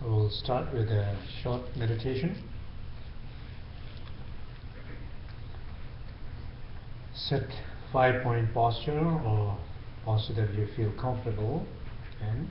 So we'll start with a short meditation. Set five point posture or posture that you feel comfortable in.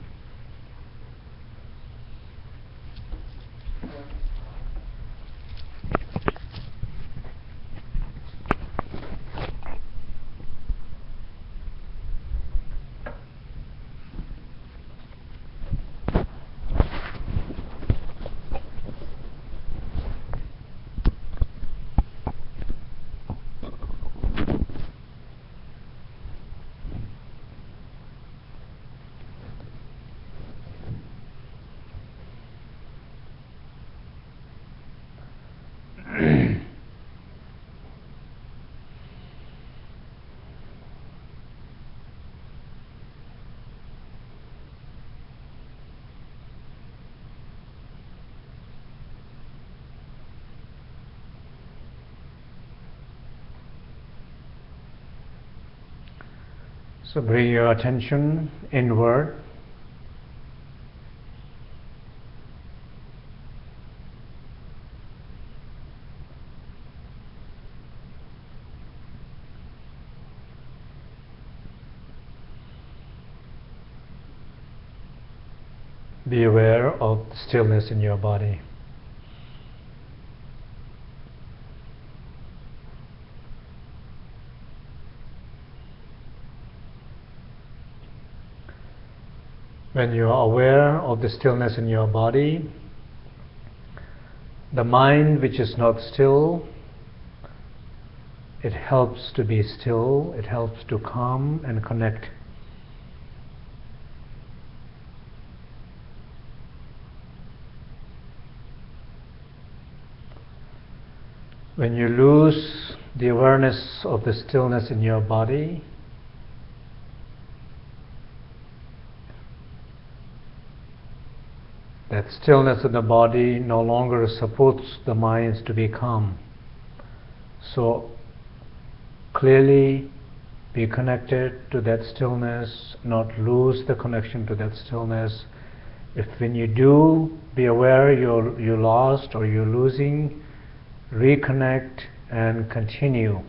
Bring your attention inward. Be aware of stillness in your body. When you are aware of the stillness in your body, the mind which is not still, it helps to be still, it helps to calm and connect. When you lose the awareness of the stillness in your body, that stillness in the body no longer supports the minds to be calm. So clearly be connected to that stillness, not lose the connection to that stillness. If when you do be aware you're, you lost or you're losing, reconnect and continue.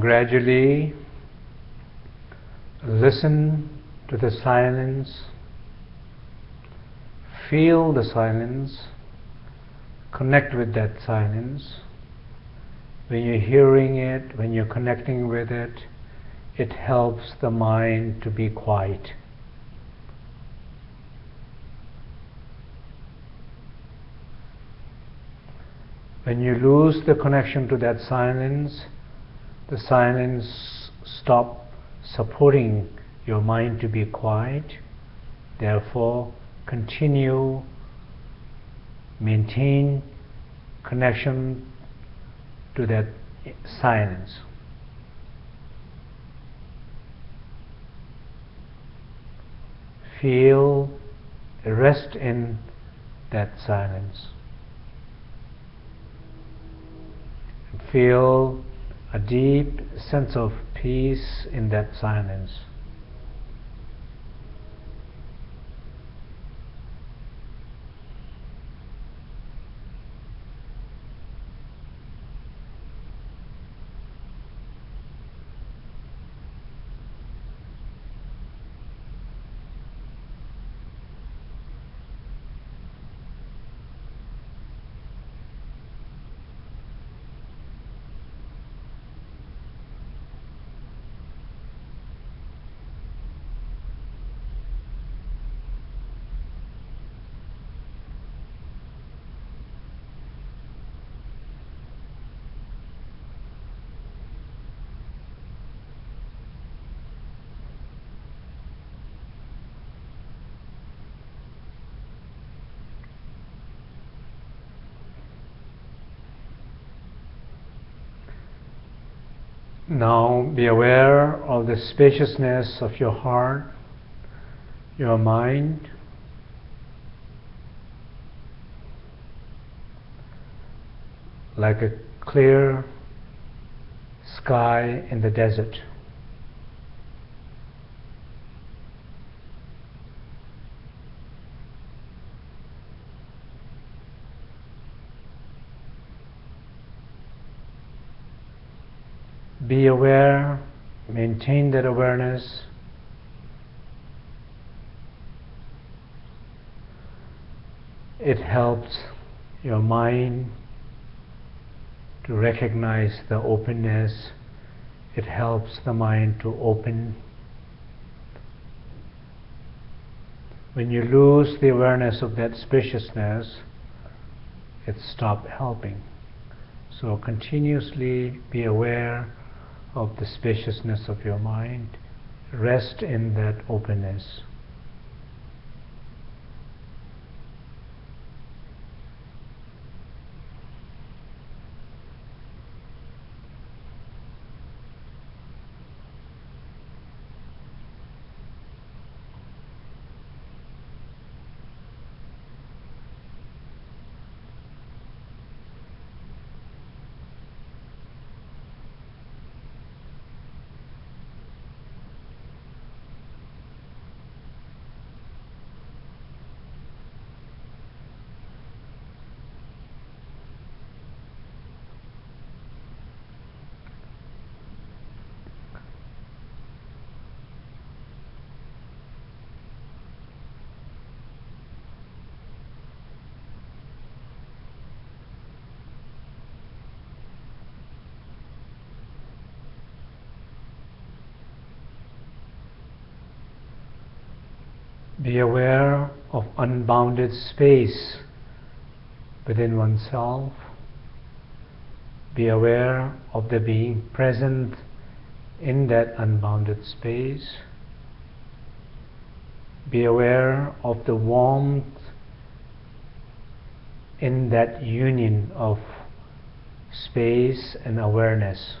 Gradually listen to the silence, feel the silence, connect with that silence. When you're hearing it, when you're connecting with it, it helps the mind to be quiet. When you lose the connection to that silence, the silence stop supporting your mind to be quiet. Therefore, continue, maintain connection to that silence. Feel rest in that silence. Feel deep sense of peace in that silence. Now be aware of the spaciousness of your heart, your mind. Like a clear sky in the desert. Be aware, maintain that awareness. It helps your mind to recognize the openness. It helps the mind to open. When you lose the awareness of that spaciousness, it stops helping. So continuously be aware of the spaciousness of your mind. Rest in that openness. Be aware of unbounded space within oneself. Be aware of the being present in that unbounded space. Be aware of the warmth in that union of space and awareness.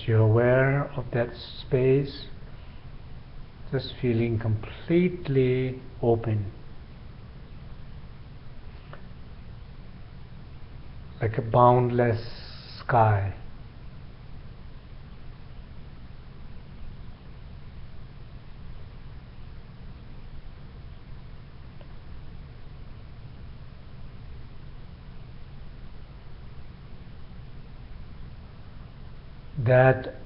As you're aware of that space, just feeling completely open. Like a boundless sky. That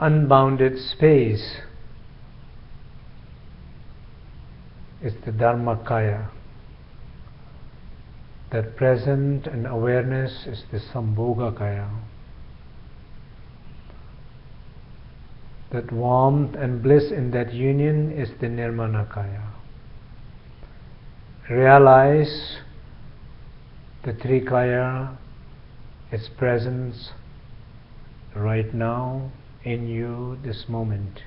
unbounded space is the Dharmakaya. That present and awareness is the Sambhogakaya. That warmth and bliss in that union is the Nirmanakaya. Realize the Trikaya, its presence, right now in you this moment.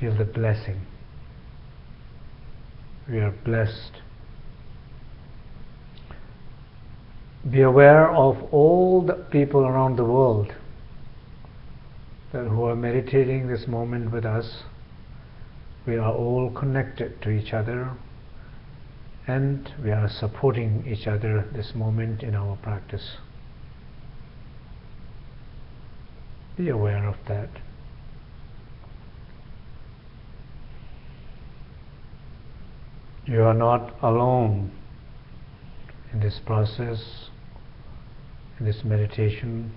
Feel the blessing. We are blessed. Be aware of all the people around the world that who are meditating this moment with us. We are all connected to each other and we are supporting each other this moment in our practice. Be aware of that. You are not alone in this process, in this meditation.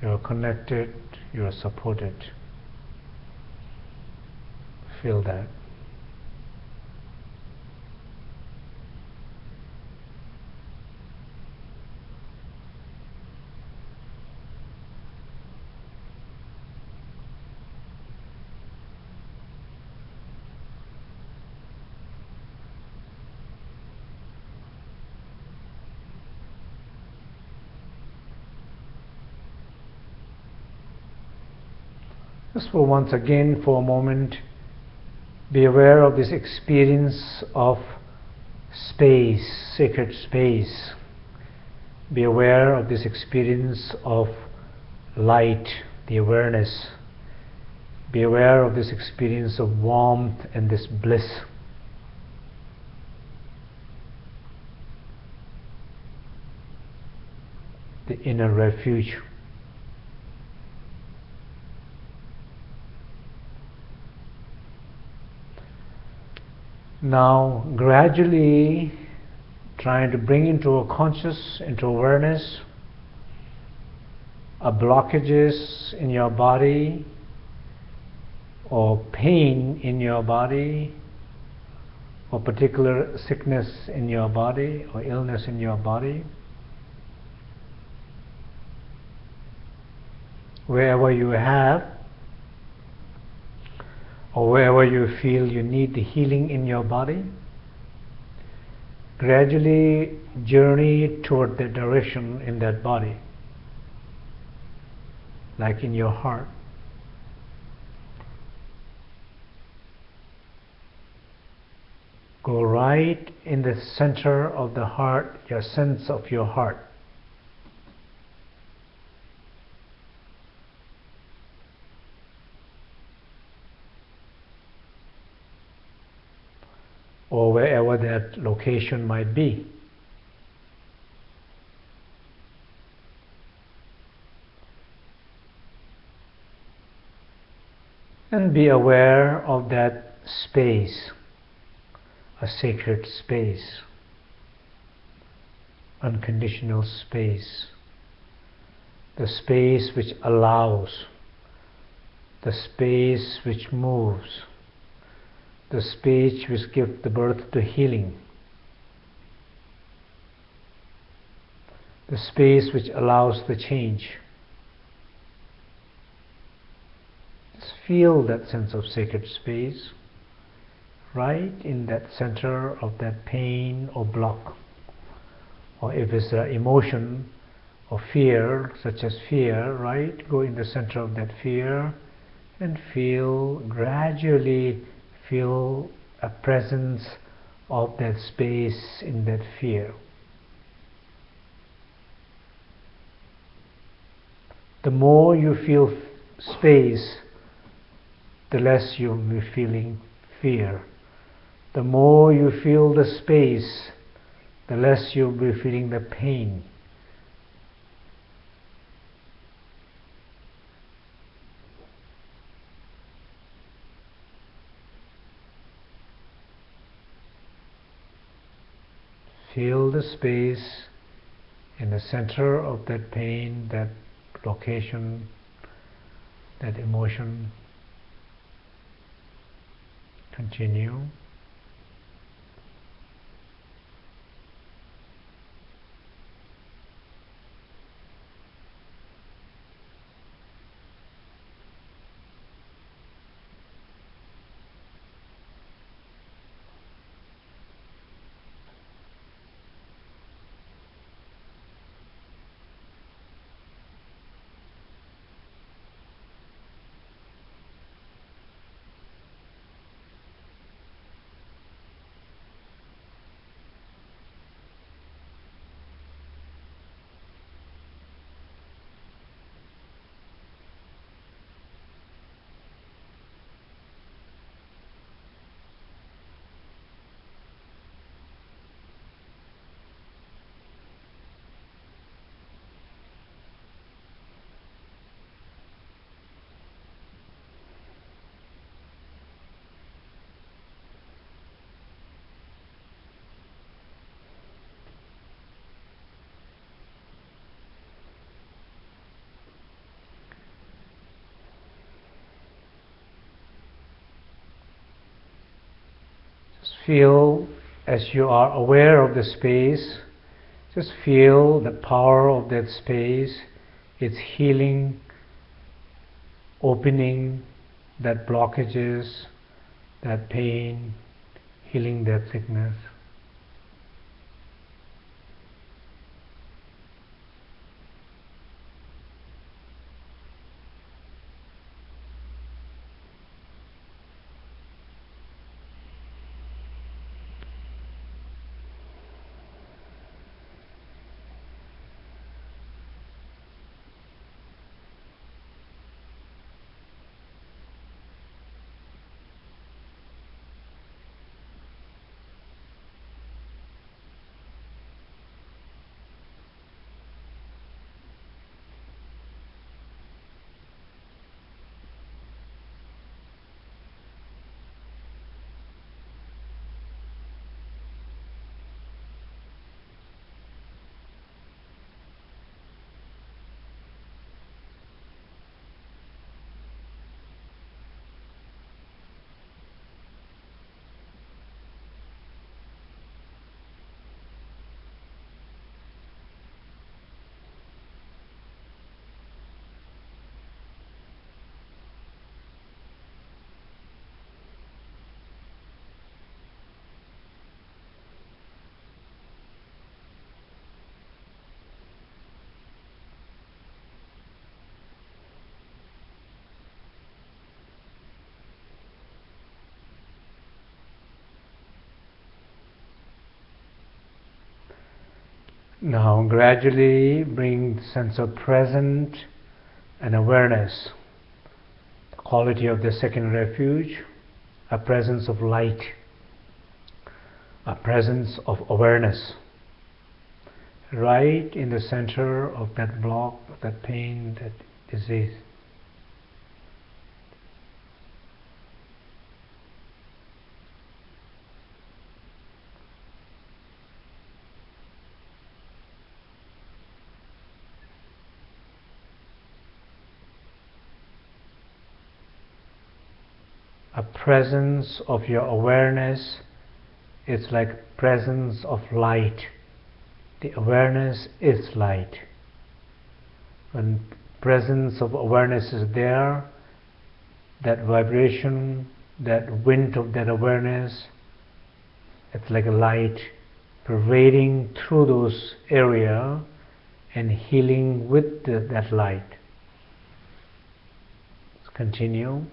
You are connected, you are supported. Feel that. For once again, for a moment, be aware of this experience of space, sacred space. Be aware of this experience of light, the awareness. Be aware of this experience of warmth and this bliss. The inner refuge. Now, gradually trying to bring into a conscious, into awareness, a blockages in your body or pain in your body or particular sickness in your body or illness in your body. Wherever you have or wherever you feel you need the healing in your body, gradually journey toward the direction in that body, like in your heart. Go right in the center of the heart, your sense of your heart. Or wherever that location might be. And be aware of that space, a sacred space, unconditional space, the space which allows, the space which moves the speech which gives the birth to healing, the space which allows the change. Just feel that sense of sacred space right in that center of that pain or block. Or if it's an emotion or fear, such as fear, right? Go in the center of that fear and feel gradually feel a presence of that space in that fear. The more you feel space, the less you'll be feeling fear. The more you feel the space, the less you'll be feeling the pain. Feel the space in the center of that pain, that location, that emotion. Continue. Feel as you are aware of the space, just feel the power of that space, its healing, opening that blockages, that pain, healing that sickness. Now gradually bring sense of present and awareness, the quality of the second refuge, a presence of light, a presence of awareness, right in the center of that block, that pain, that disease. A presence of your awareness. It's like presence of light. The awareness is light. When presence of awareness is there that vibration that wind of that awareness it's like a light pervading through those area and healing with the, that light. Let's continue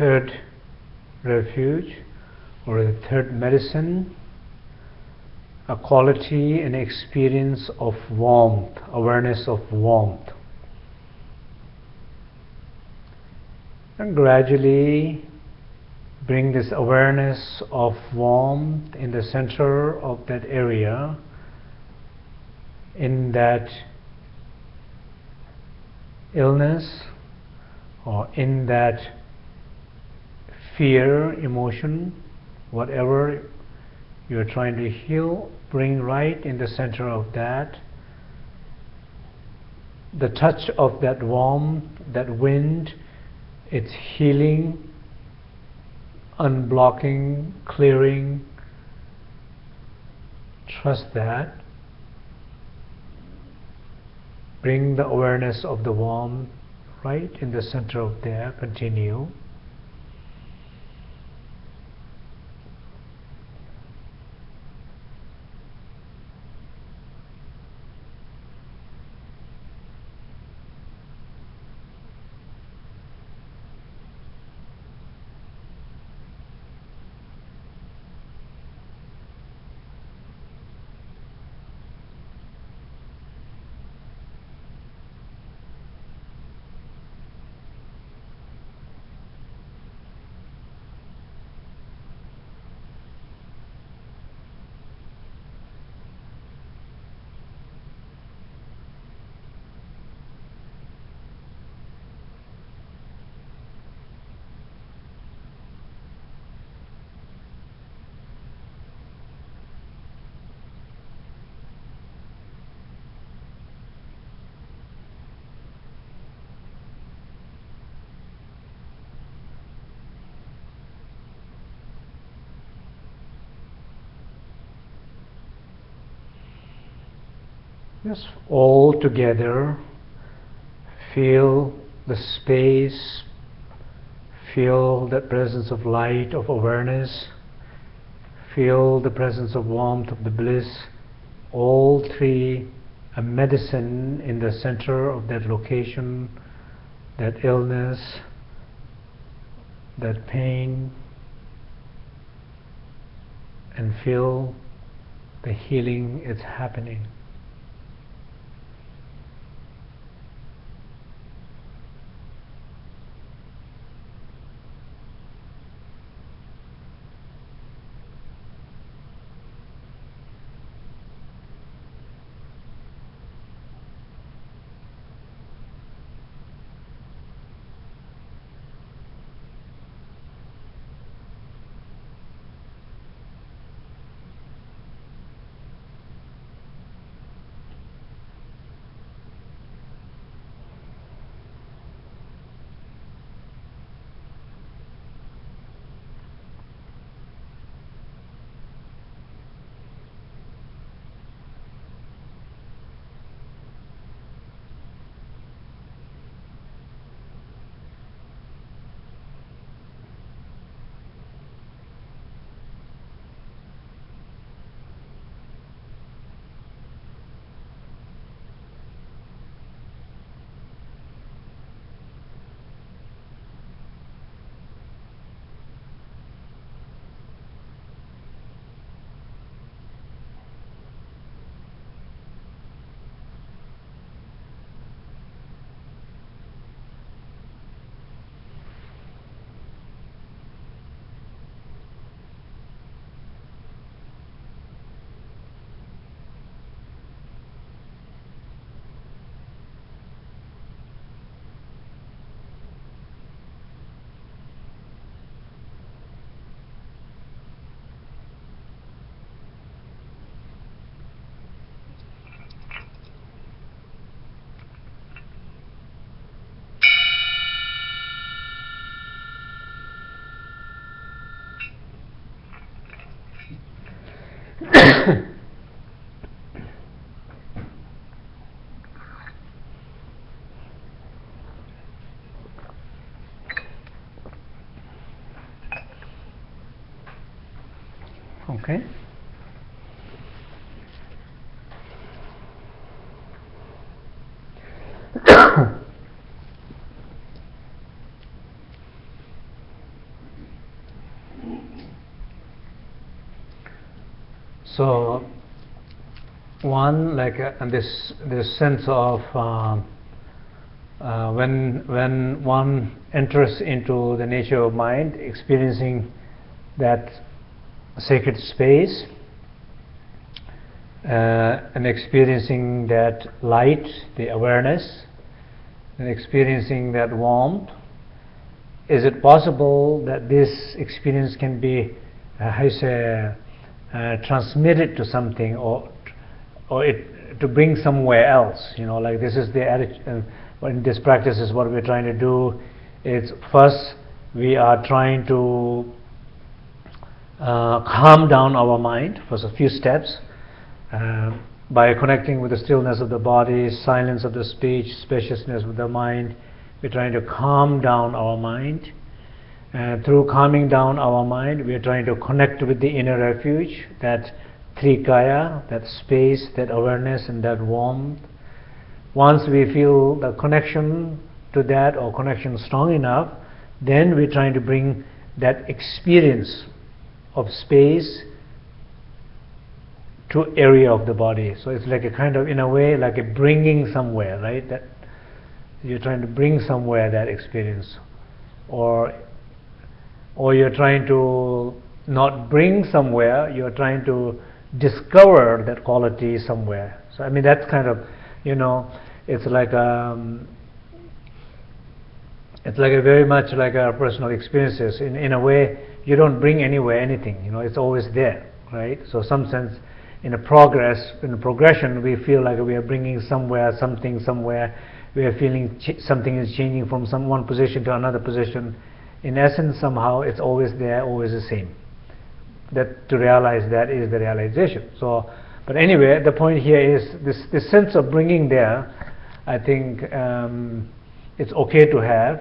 third refuge or the third medicine a quality and experience of warmth awareness of warmth. And gradually bring this awareness of warmth in the center of that area in that illness or in that fear, emotion, whatever you're trying to heal, bring right in the center of that. The touch of that warmth, that wind, it's healing, unblocking, clearing. Trust that. Bring the awareness of the warmth right in the center of there. Continue. Just all together, feel the space, feel the presence of light, of awareness, feel the presence of warmth, of the bliss, all three a medicine in the center of that location, that illness, that pain, and feel the healing is happening. So one like uh, this this sense of uh, uh, when when one enters into the nature of mind experiencing that sacred space uh, and experiencing that light, the awareness, and experiencing that warmth, is it possible that this experience can be, uh, how you say, uh, it to something or, or it, to bring somewhere else? You know, like this is the attitude, uh, in this practice is what we're trying to do it's first we are trying to uh, calm down our mind for a few steps uh, by connecting with the stillness of the body, silence of the speech, spaciousness of the mind. We're trying to calm down our mind. And through calming down our mind, we are trying to connect with the inner refuge, that trikaya, that space, that awareness, and that warmth. Once we feel the connection to that or connection strong enough, then we're trying to bring that experience of space to area of the body. So it's like a kind of, in a way, like a bringing somewhere, right? That you're trying to bring somewhere that experience, or or you're trying to not bring somewhere. You're trying to discover that quality somewhere. So I mean that's kind of, you know, it's like um, it's like a very much like our personal experiences. In in a way, you don't bring anywhere anything. You know, it's always there, right? So some sense in a progress, in a progression, we feel like we are bringing somewhere, something somewhere. We are feeling something is changing from some one position to another position. In essence, somehow it's always there, always the same. That to realize that is the realization. So, but anyway, the point here is this this sense of bringing there. I think um, it's okay to have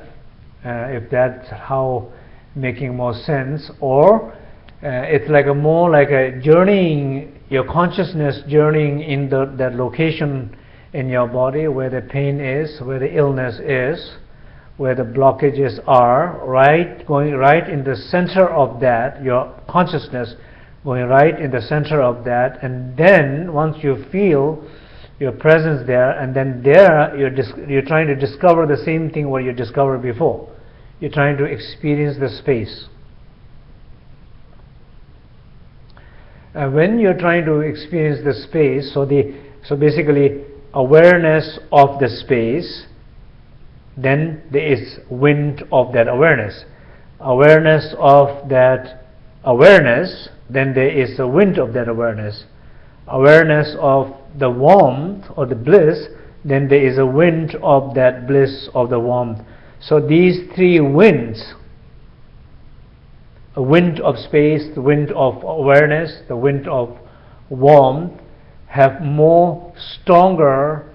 uh, if that's how making more sense, or uh, it's like a more like a journeying your consciousness journeying in the, that location in your body where the pain is, where the illness is, where the blockages are, right, going right in the center of that, your consciousness going right in the center of that, and then once you feel your presence there, and then there you're, you're trying to discover the same thing what you discovered before. You're trying to experience the space. uh, when you're trying to experience the space, so the so basically awareness of the space, then there is wind of that awareness. Awareness of that awareness, then there is a wind of that awareness. Awareness of the warmth or the bliss, then there is a wind of that bliss of the warmth. So these three winds a wind of space, the wind of awareness, the wind of warmth have more stronger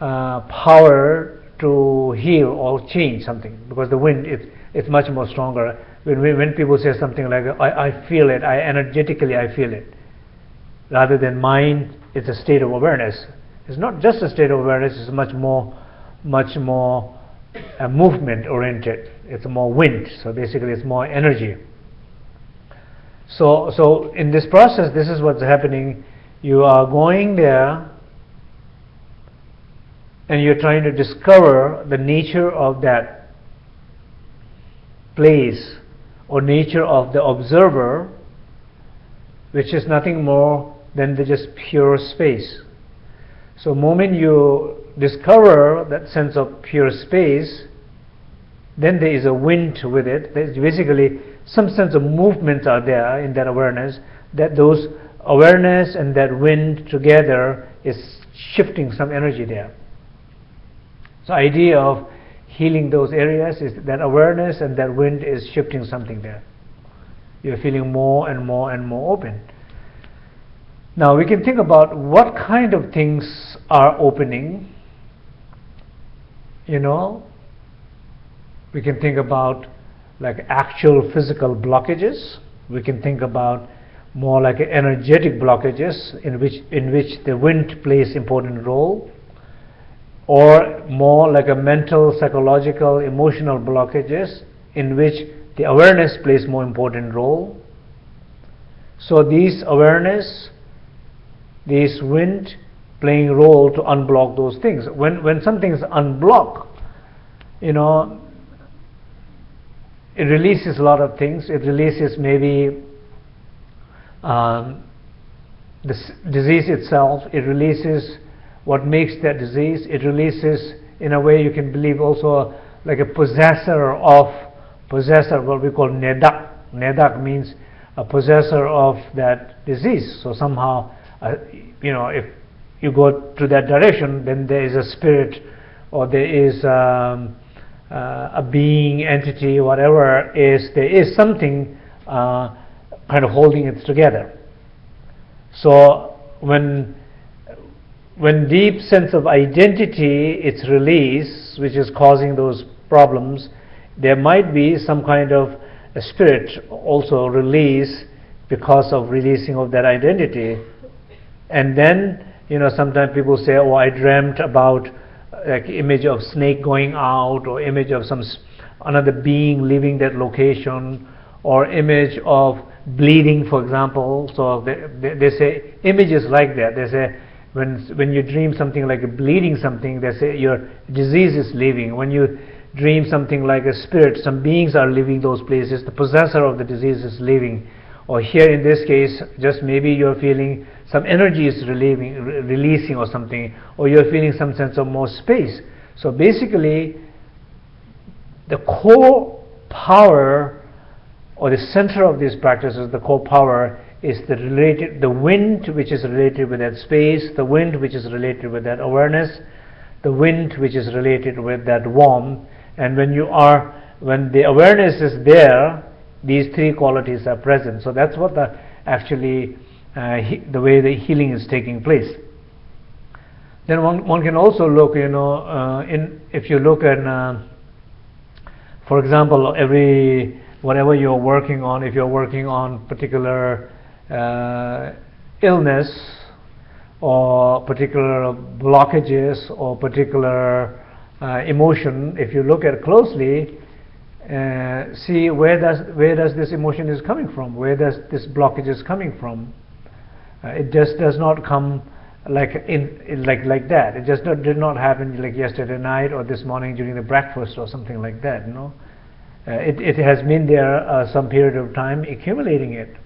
uh, power to heal or change something because the wind is it's much more stronger. When, when people say something like, I, I feel it, I energetically I feel it, rather than mind, it's a state of awareness. It's not just a state of awareness, it's much more, much more uh, movement oriented. It's more wind, so basically it's more energy. So, so in this process, this is what's happening. You are going there and you're trying to discover the nature of that place or nature of the observer, which is nothing more than the just pure space. So, moment you discover that sense of pure space, then there is a wind with it. There's basically some sense of movements are there in that awareness, that those awareness and that wind together is shifting some energy there. So idea of healing those areas is that awareness and that wind is shifting something there. You're feeling more and more and more open. Now we can think about what kind of things are opening. You know, we can think about like actual physical blockages. We can think about more like energetic blockages in which in which the wind plays important role or more like a mental psychological emotional blockages in which the awareness plays more important role so these awareness this wind playing role to unblock those things when when something's unblocked you know it releases a lot of things. It releases maybe um, the disease itself. It releases what makes that disease. It releases, in a way, you can believe also like a possessor of possessor, what we call nedak. Nedak means a possessor of that disease. So somehow, uh, you know, if you go to that direction, then there is a spirit, or there is um, uh, a being, entity, whatever is, there is something uh, kind of holding it together. So when when deep sense of identity its release, which is causing those problems, there might be some kind of a spirit also release because of releasing of that identity. And then, you know, sometimes people say, "Oh, I dreamt about like image of snake going out, or image of some another being leaving that location, or image of bleeding, for example." So they, they, they say images like that. They say when when you dream something like a bleeding something, they say your disease is leaving. When you dream something like a spirit, some beings are leaving those places. The possessor of the disease is leaving. Or here in this case, just maybe you're feeling some energy is relieving, re- releasing or something, or you're feeling some sense of more space. So basically, the core power or the center of these practices, the core power is the related the wind which is related with that space, the wind which is related with that awareness, the wind which is related with that warmth, and when you are when the awareness is there, these three qualities are present. So that's what the actually uh, he, the way the healing is taking place. Then one, one can also look, you know, uh, in if you look at, uh, for example, every whatever you're working on, if you're working on particular illness or particular blockages or particular uh, emotion, if you look at closely, uh, see where does where does this emotion is coming from, where does this blockage is coming from. Uh, it just does not come like in, in, like like that. It just not, did not happen like yesterday night or this morning during the breakfast or something like that. You know, uh, it it has been there uh, some period of time, accumulating it.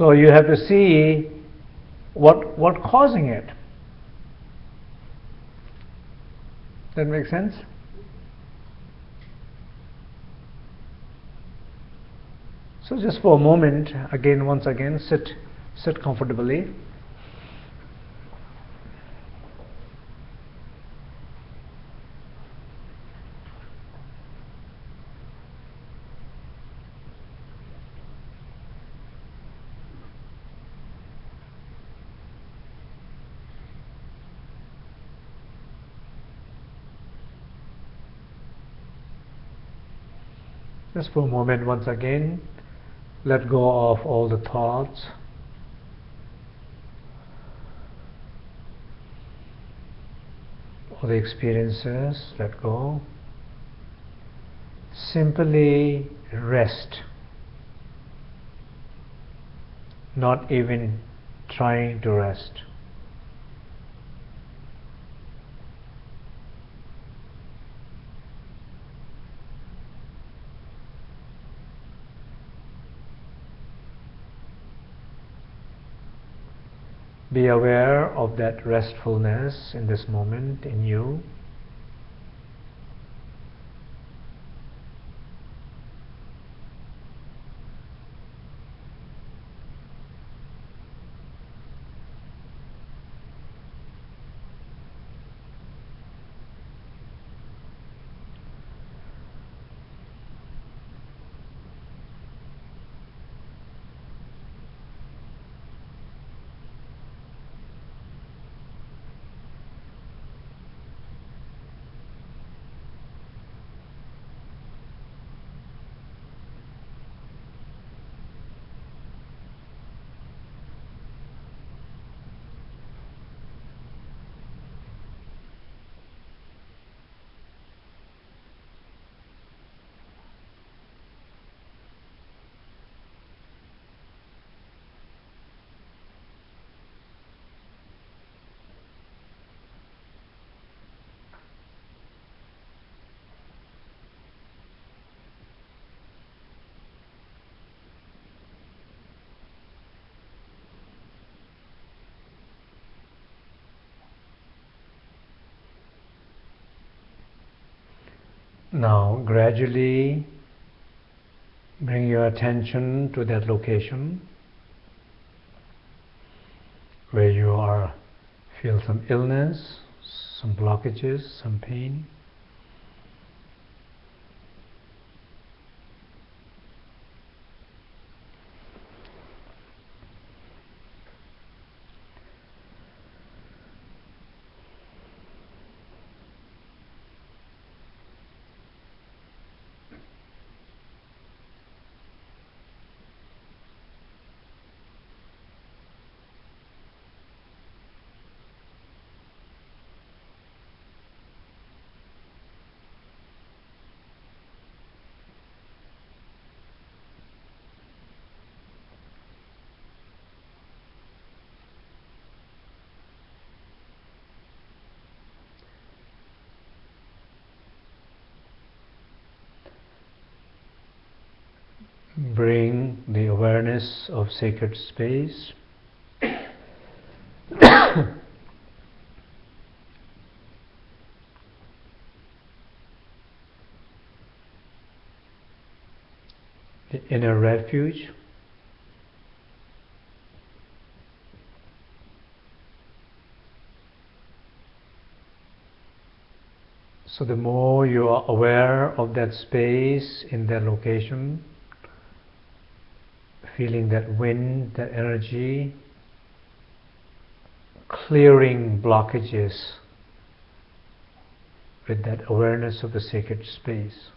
So you have to see what what causing it. That makes sense? So just for a moment, again, once again, sit, sit comfortably. Just for a moment, once again, let go of all the thoughts. All the experiences, let go. Simply rest. Not even trying to rest. Be aware of that restfulness in this moment in you. Now, gradually bring your attention to that location where you are feel some illness, some blockages, some pain. bring the awareness of sacred space. The inner refuge. So the more you are aware of that space in that location, feeling that wind, that energy, clearing blockages with that awareness of the sacred space.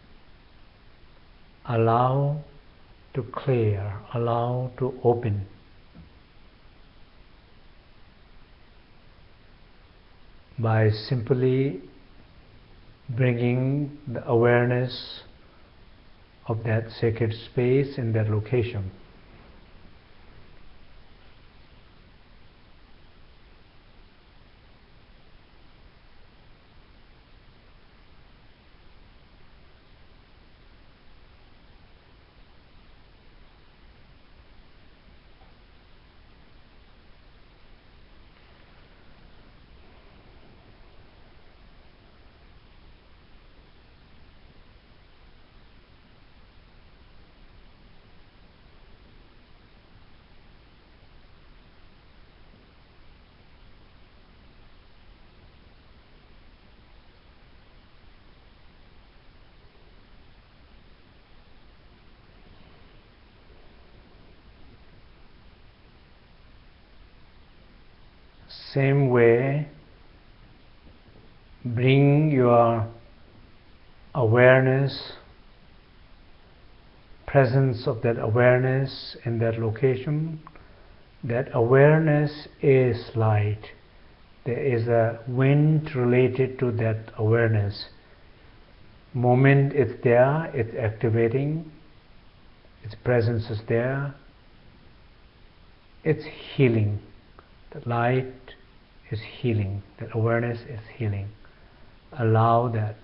Allow to clear, allow to open. By simply bringing the awareness of that sacred space in that location. Same way, bring your awareness, presence of that awareness in that location. That awareness is light. There is a wind related to that awareness. Moment it's there, it's activating, its presence is there, it's healing. The light is healing, that awareness is healing. Allow that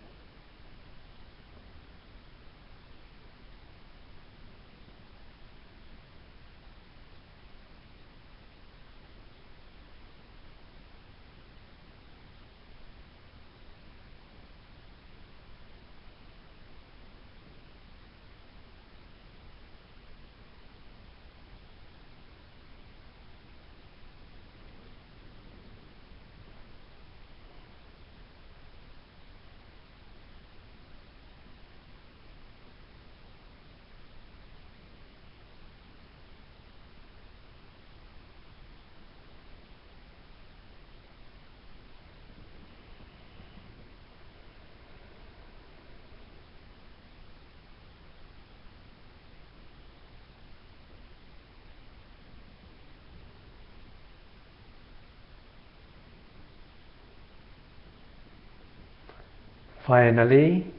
Finally,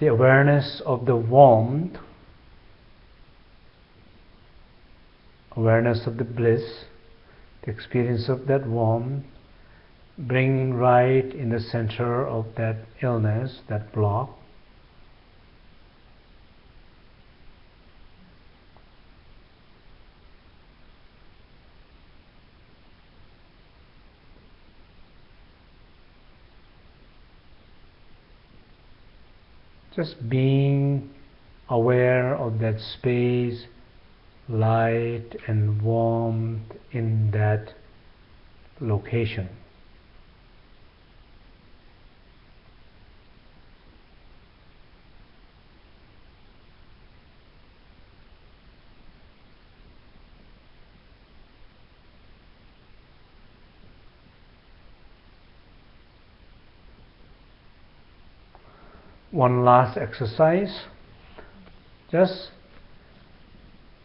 the awareness of the warmth, awareness of the bliss, the experience of that warmth, bring right in the center of that illness, that block. Just being aware of that space, light and warmth in that location. One last exercise. Just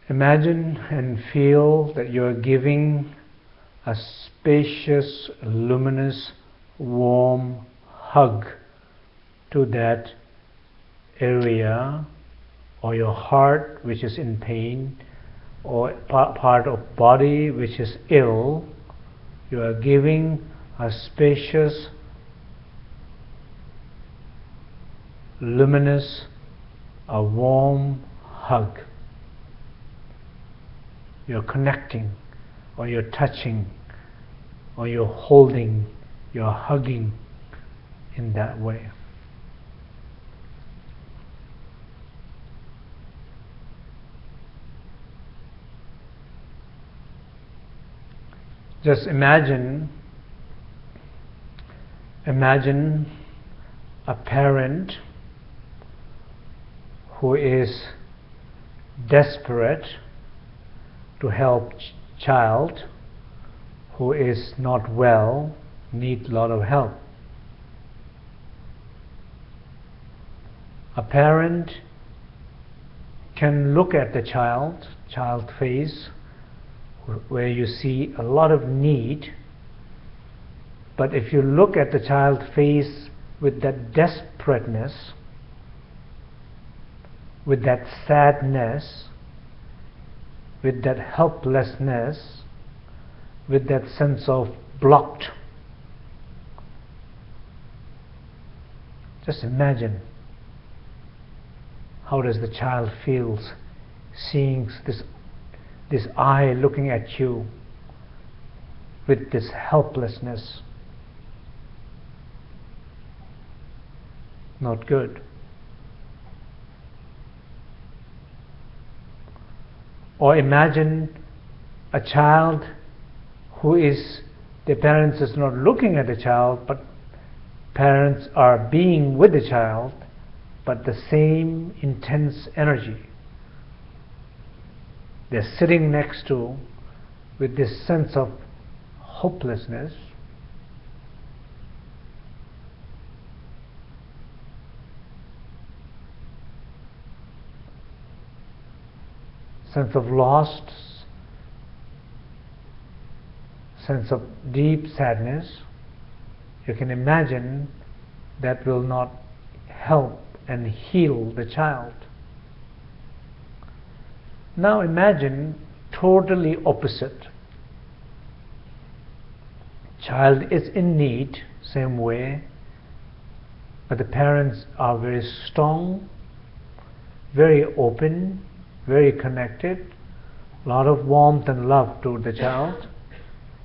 imagine and feel that you're giving a spacious, luminous, warm hug to that area or your heart which is in pain or part of body which is ill you are giving a spacious luminous a warm hug. You're connecting or you're touching or you're holding you're hugging in that way. Just imagine imagine a parent who is desperate to help ch- child who is not well need a lot of help a parent can look at the child child face where you see a lot of need. But if you look at the child face with that desperateness, with that sadness, with that helplessness, with that sense of blocked, just imagine how does the child feels seeing this this eye looking at you with this helplessness. Not good. Or imagine a child who is, the parents is not looking at the child, but parents are being with the child, but the same intense energy they're sitting next to with this sense of hopelessness. Sense of lost, sense of deep sadness, you can imagine that will not help and heal the child. Now imagine totally opposite. Child is in need, same way, but the parents are very strong, very open, very connected, a lot of warmth and love to the child,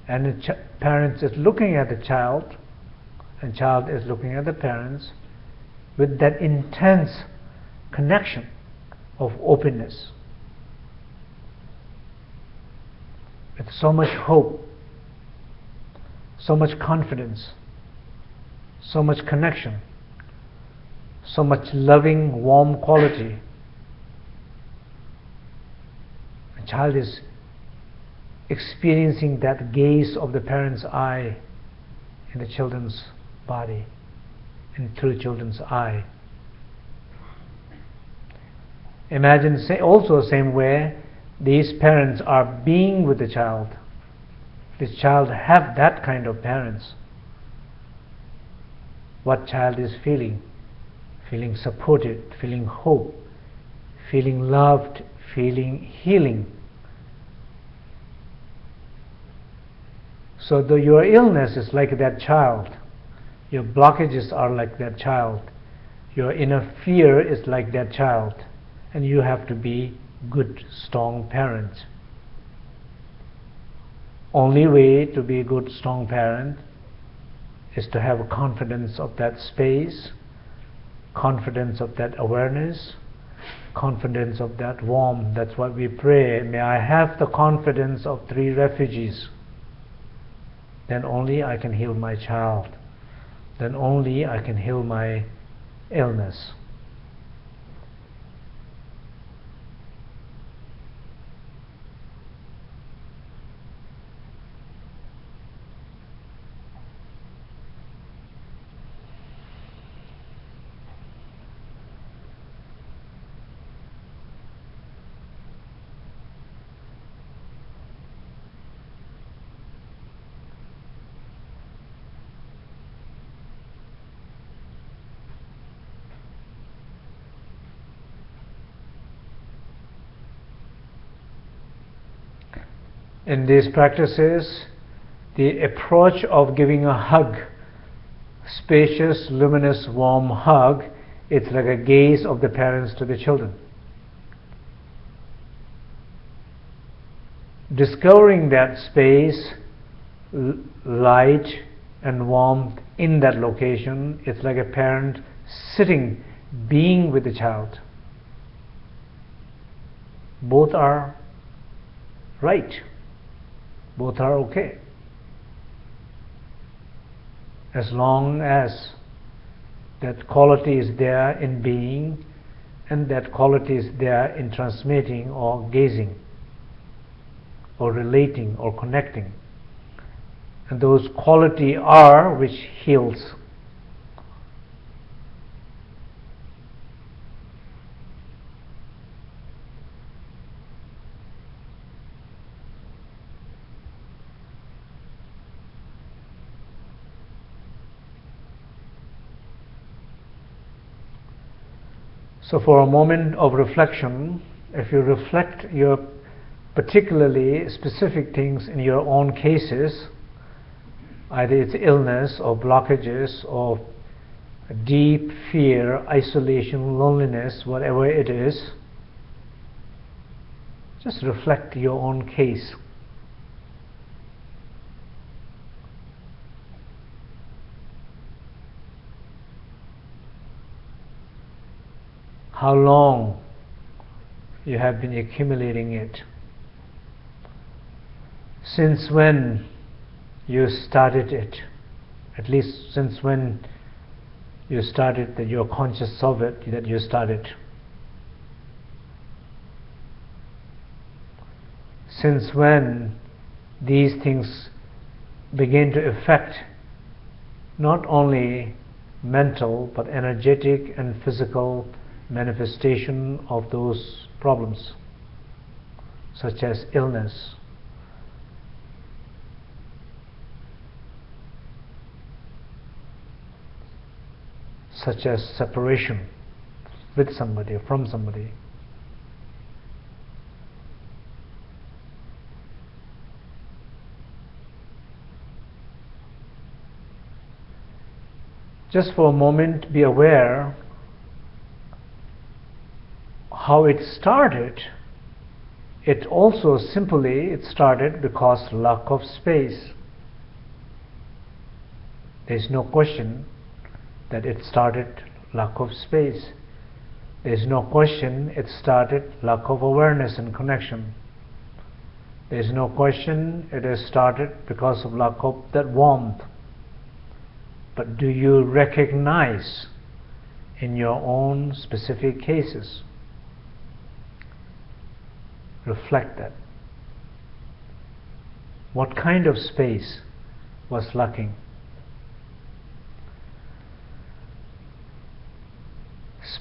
and the ch- parents is looking at the child, and child is looking at the parents with that intense connection of openness. with so much hope, so much confidence, so much connection, so much loving, warm quality. A child is experiencing that gaze of the parent's eye in the children's body and through children's eye. Imagine say also the same way these parents are being with the child. This child have that kind of parents. What child is feeling? Feeling supported, feeling hope, feeling loved, feeling healing. So though your illness is like that child, your blockages are like that child, your inner fear is like that child, and you have to be good, strong parents. Only way to be a good, strong parent is to have confidence of that space, confidence of that awareness, confidence of that warmth. That's what we pray. May I have the confidence of three refugees. Then only I can heal my child. Then only I can heal my illness. In these practices, the approach of giving a hug, spacious, luminous, warm hug, it's like a gaze of the parents to the children. Discovering that space, light, and warmth in that location, it's like a parent sitting, being with the child. Both are right, both are okay. As long as that quality is there in being and that quality is there in transmitting or gazing or relating or connecting and those quality are which heals So, for a moment of reflection, if you reflect your particularly specific things in your own cases, either it's illness or blockages or deep fear, isolation, loneliness, whatever it is, just reflect your own case. How long you have been accumulating it? Since when you started it, at least since when you started that you're conscious of it, that you started. Since when these things begin to affect not only mental but energetic and physical manifestation of those problems, such as illness, such as separation with somebody or from somebody. Just for a moment, be aware how it started. It also simply it started because lack of space. There is no question that it started lack of space. There is no question it started lack of awareness and connection. There is no question it has started because of lack of that warmth. But do you recognize in your own specific cases? Reflect that. What kind of space was lacking?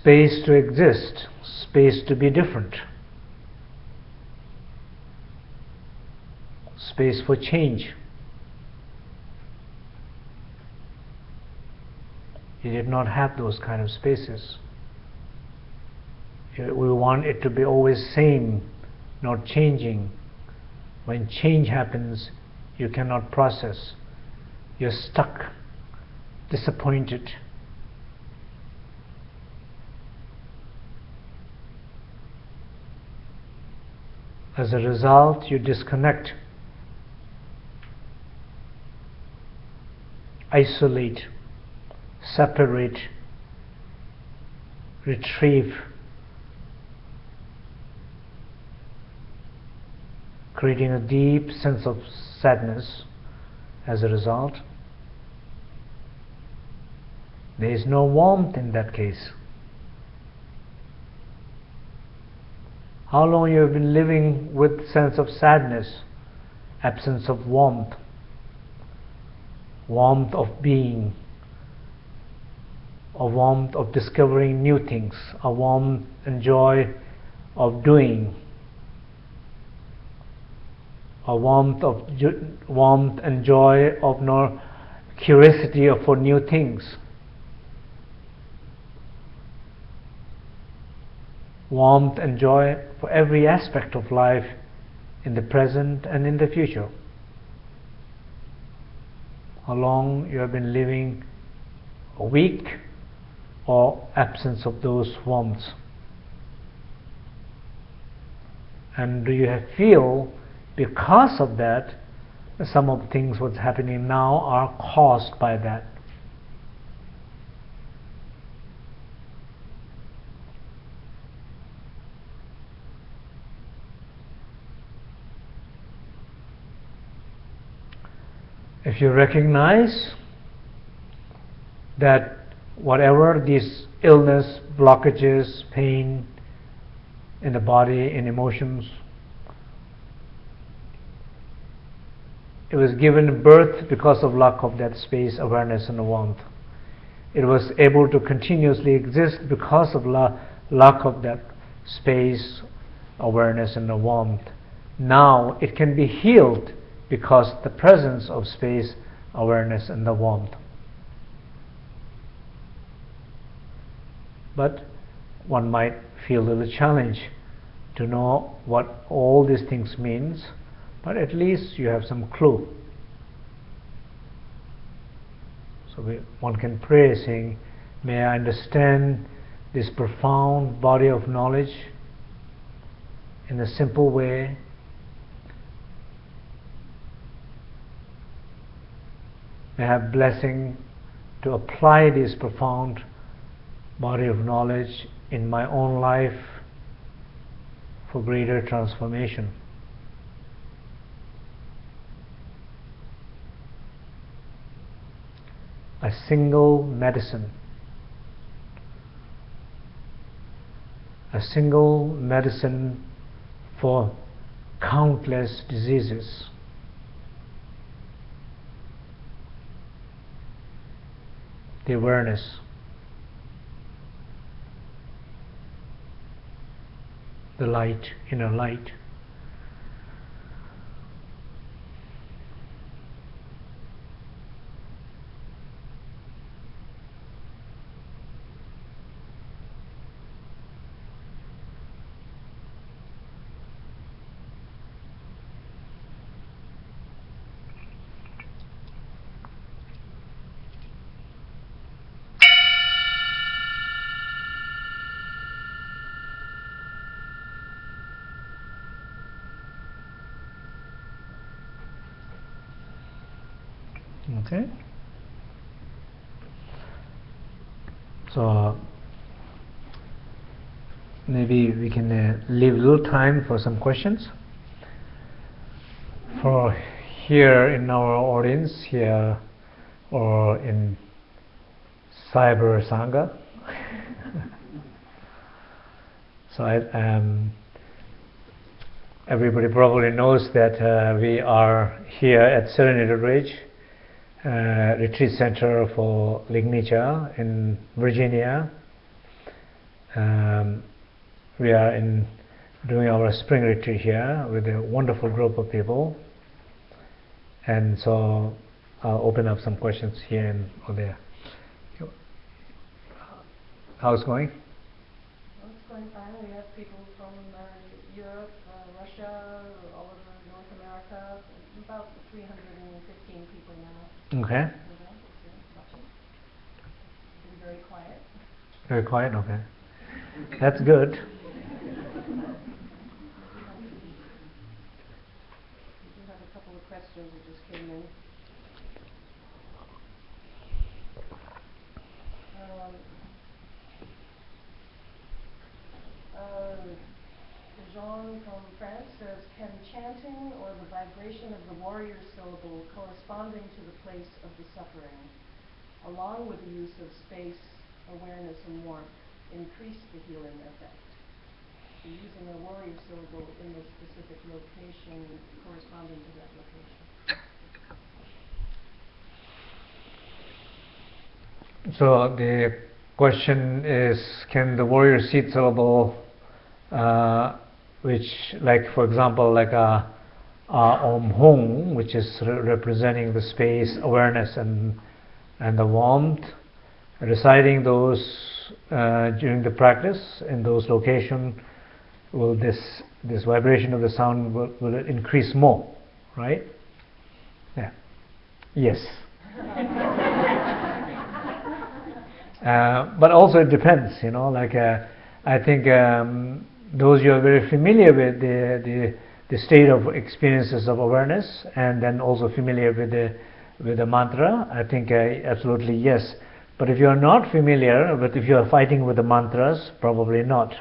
space to exist, space to be different, space for change. He did not have those kind of spaces. We want it to be always same, not changing. When change happens, you cannot process. You're stuck, disappointed As a result, you disconnect, isolate, separate, retrieve, creating a deep sense of sadness as a result. There is no warmth in that case. How long you have been living with sense of sadness, absence of warmth, warmth of being, a warmth of discovering new things, a warmth and joy of doing, a warmth of warmth and joy of no curiosity for new things. warmth and joy for every aspect of life in the present and in the future. How long you have been living a week or absence of those warmths. And do you feel because of that some of the things what's happening now are caused by that? if you recognize that whatever these illness, blockages, pain in the body, in emotions, it was given birth because of lack of that space, awareness, and warmth. It was able to continuously exist because of la- lack of that space, awareness, and the warmth. Now it can be healed because the presence of space, awareness, and the warmth. But one might feel a little challenge to know what all these things means, but at least you have some clue. So we, one can pray saying, May I understand this profound body of knowledge in a simple way may I have blessing to apply this profound body of knowledge in my own life for greater transformation. A single medicine, a single medicine for countless diseases. the awareness. The light, inner light. Okay. So maybe we can uh, leave a little time for some questions. For here in our audience here or in Cyber Sangha. so I, um, everybody probably knows that uh, we are here at Serenity Ridge uh, retreat center for Ligmincha in Virginia. Um, we are in doing our spring retreat here with a wonderful group of people, and so I'll open up some questions here and or there. How's it going? Well, it's going fine. We have people from uh, Europe, uh, Russia, all over North America, about 315 people now. Okay. You know, it's, watching. Been very quiet. Very quiet. Okay. That's good. We do have a couple of questions that just came in. Um, uh, Jean from France says, can chanting or the vibration of the warrior syllable corresponding to the place of the suffering, along with the use of space, awareness, and warmth, increase the healing effect? Using a warrior syllable in the specific location corresponding to that location. So the question is, can the warrior seed syllable, uh, which, like for example, like a, a Om Hung, which is re- representing the space, awareness, and and the warmth, reciting those uh, during the practice in those locations, will this this vibration of the sound will, will increase more, right? Yeah. Yes. uh, but also it depends, you know. Like uh, I think um, those you are very familiar with the, the the state of experiences of awareness, and then also familiar with the with the mantra. I think uh, absolutely yes. But if you are not familiar, but if you are fighting with the mantras, probably not.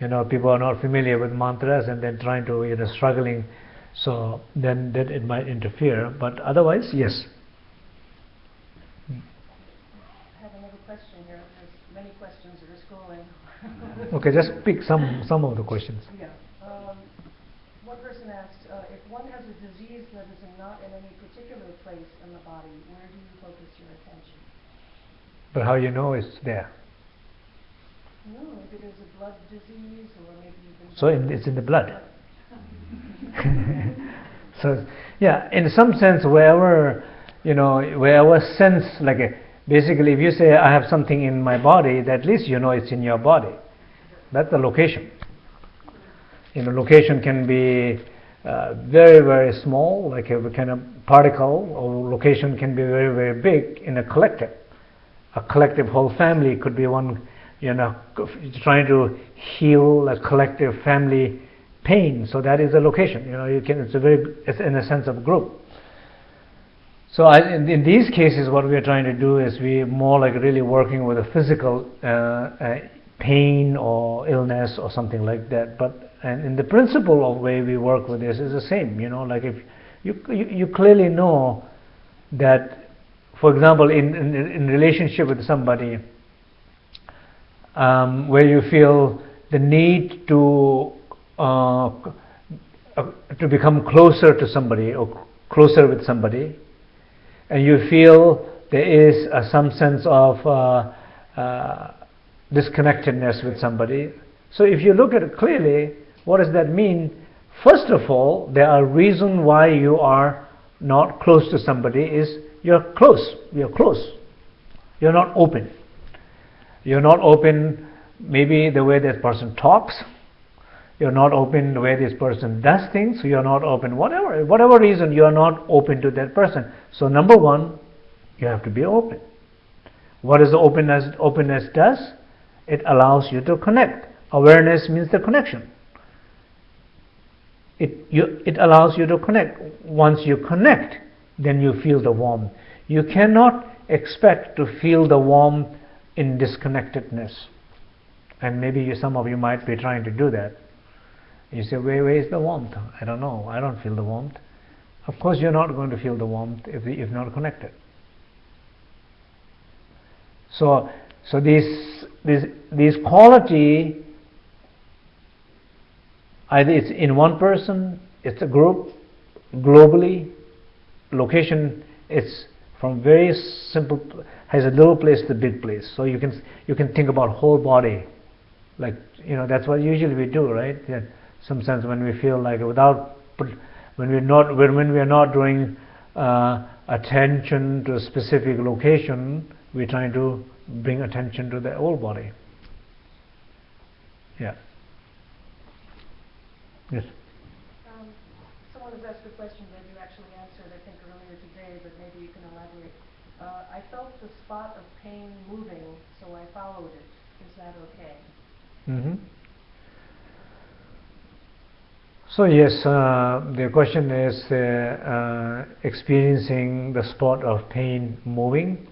You know, people are not familiar with mantras and then trying to, you know, struggling, so then then it might interfere. But otherwise, yes. I have another question here. There's many questions that are scrolling. Okay, just pick some some of the questions. Yeah. Um, one person asked, uh, if one has a disease that is not in any particular place in the body, where do you focus your attention? But how you know it's there? No, maybe there's a blood disease, or maybe even. So in, it's in the blood. so yeah, in some sense, wherever you know, wherever sense, like a, basically, if you say I have something in my body, at least you know it's in your body. That's the location. You know, location can be uh, very very small, like a kind of particle, or location can be very very big in a collective. A collective whole family could be one you know, trying to heal a collective family pain. So that is a location. You know, you can. It's a very, it's in a sense of group. So I, in, in, these cases, what we are trying to do is we more like really working with a physical uh, uh, pain or illness or something like that. But and in the principle of way we work with this is the same. You know, like if you you, you clearly know that, for example, in, in in relationship with somebody um, where you feel the need to uh, uh, to become closer to somebody or closer with somebody, and you feel there is uh, some sense of uh, uh, disconnectedness with somebody. So if you look at it clearly, what does that mean? First of all, there are reasons why you are not close to somebody is you're close. You're close. You're not open. You're not open maybe the way this person talks. You're not open the way this person does things. You're not open whatever whatever reason you are not open to that person. So number one, you have to be open. What is the openness openness does? It allows you to connect. Awareness means the connection. It you it allows you to connect. Once you connect, then you feel the warmth. You cannot expect to feel the warmth in disconnectedness. And maybe you, some of you might be trying to do that. You say, where, where is the warmth? I don't know. I don't feel the warmth. Of course, you're not going to feel the warmth if, if not connected. So, so these, these, these quality, either it's in one person, it's a group, globally, location, it's from very simple has a little place to big place. So you can you can think about whole body, like you know that's what usually we do, right? In some sense, when we feel like without when we're not when, when we are not doing uh, attention to a specific location, we're trying to bring attention to the whole body. Yeah. Yes. Um, someone has asked a question that you actually answered, I think, earlier today, but maybe you can elaborate. Uh, I felt the spot of pain moving, so I followed it. Is that okay? Mm-hmm. So yes, uh, the question is uh, uh, experiencing the spot of pain moving,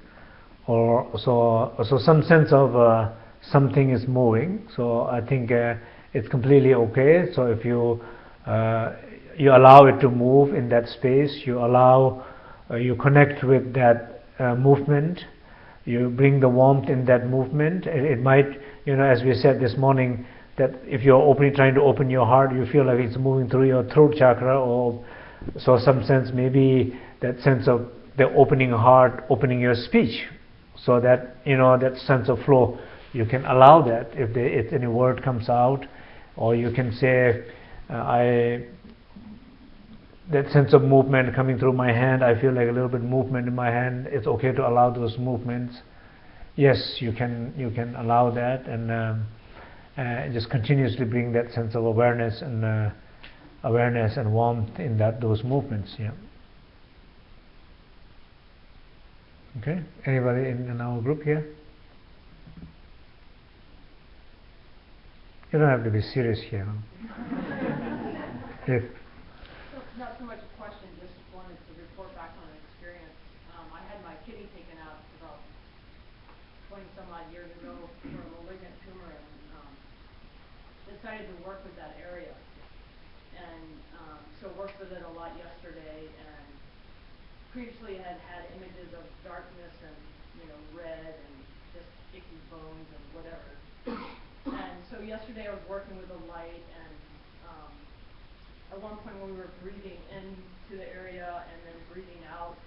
or so so some sense of uh, something is moving. So I think uh, it's completely okay. So if you uh, you allow it to move in that space, you allow you connect with that movement, you bring the warmth in that movement. It, it might you know as we said this morning that if you're opening, trying to open your heart, you feel like it's moving through your throat chakra, or so some sense maybe that sense of the opening heart, opening your speech, so that you know that sense of flow. You can allow that if, there, if any word comes out, or you can say, uh, I. That sense of movement coming through my hand, I feel like a little bit movement in my hand. It's okay to allow those movements. Yes, you can you can allow that and. Um, uh, just continuously bring that sense of awareness and uh, awareness and warmth in that those movements. Yeah. Okay. Anybody in, in our group here? You don't have to be serious here. if not so much a question, just wanted to report back on an experience. Um, I had my kidney taken out about 20 some odd years ago for a malignant tumor and um, decided to work with that area. And um, so worked with it a lot yesterday and previously had had images of darkness and, you know, red and just icky bones and whatever. And so yesterday I was working with a light and um, at one point when we were breathing into the area and then breathing out,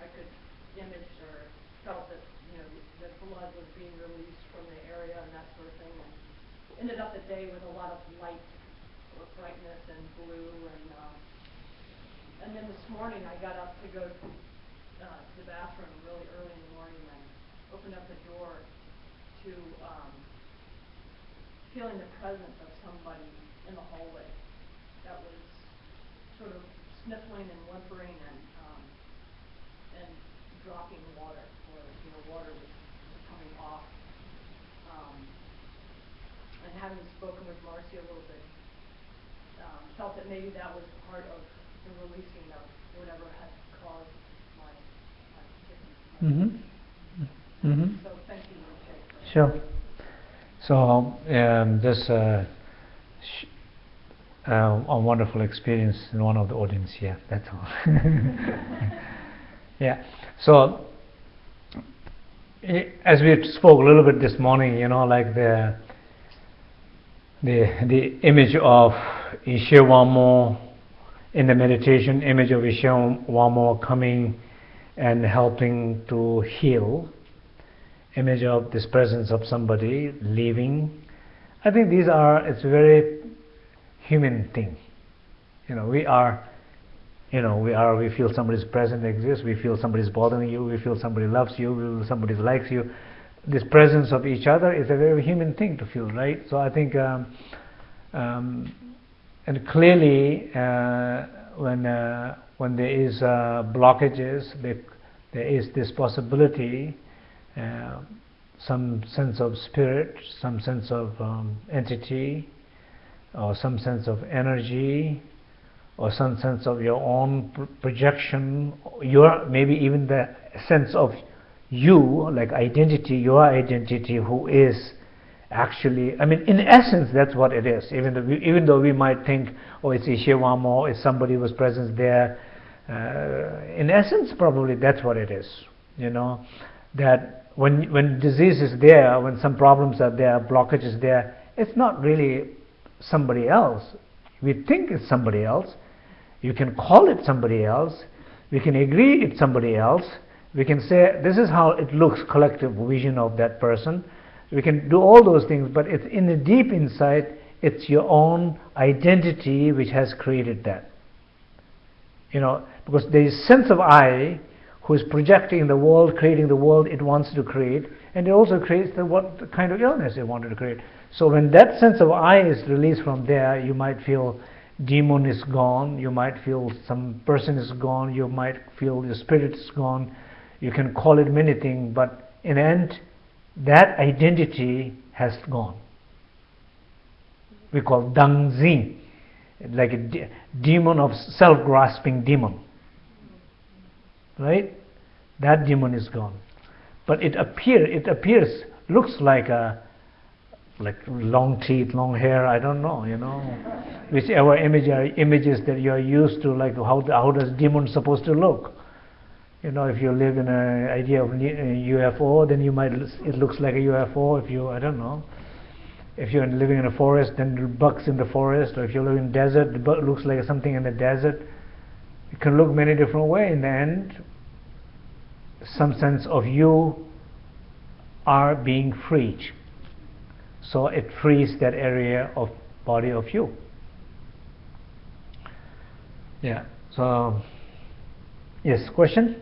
I could image or felt that, you know, the blood was being released from the area and that sort of thing. And ended up the day with a lot of light or brightness and blue and um, and then this morning I got up to go to uh, the bathroom really early in the morning and opened up the door to um, feeling the presence of somebody in the hallway that was sort of sniffling and whimpering and um, and dropping water, or you know, water was coming off. Um, and having spoken with Marcy a little bit, um, felt that maybe that was part of the releasing of whatever had caused my my kidney. Mm-hmm. Mm-hmm. So thank you, Jay. for- Sure. So um, this uh, uh, a wonderful experience in one of the audience here. That's all. yeah. So as we spoke a little bit this morning, you know, like the the the image of Ishewamo in the meditation, image of Ishewamo coming and helping to heal image of this presence of somebody leaving. I think these are it's a very human thing. You know, we are you know, we are we feel somebody's presence exists, we feel somebody's bothering you, we feel somebody loves you, we feel somebody likes you. This presence of each other is a very human thing to feel, right? So I think um, um, and clearly uh, when uh, when there is uh, blockages, there, there is this possibility uh, some sense of spirit, some sense of um, entity, or some sense of energy, or some sense of your own pr- projection, your maybe even the sense of you, like identity, your identity, who is actually. I mean, in essence, that's what it is. Even though we, even though we might think, oh, it's Ishewamo, it's somebody was present there. Uh, in essence, probably that's what it is. You know, that when when disease is there, when some problems are there, blockage is there, it's not really somebody else. We think it's somebody else. You can call it somebody else. We can agree it's somebody else. We can say this is how it looks, collective vision of that person. We can do all those things, but it's in the deep inside, it's your own identity which has created that. You know, because there is sense of I who is projecting the world, creating the world it wants to create, and it also creates the what the kind of illness it wanted to create. So when that sense of I is released from there, you might feel demon is gone, you might feel some person is gone, you might feel your spirit is gone. You can call it many things, but in the end, that identity has gone. We call Dang Zi, like a de- demon of self-grasping demon right? That demon is gone. But it appear it appears looks like a like long teeth, long hair. I don't know, you know, whichever image are images that you are used to, like how how does demon supposed to look? You know, if you live in an idea of UFO, uh, then you might it looks like a UFO. If you I don't know. If you're living in a forest, then bugs in the forest, or if you live in desert, the bug looks like something in the desert. It can look many different ways. In the end, some sense of you are being freed. So it frees that area of body of you. Yeah. So yes, question?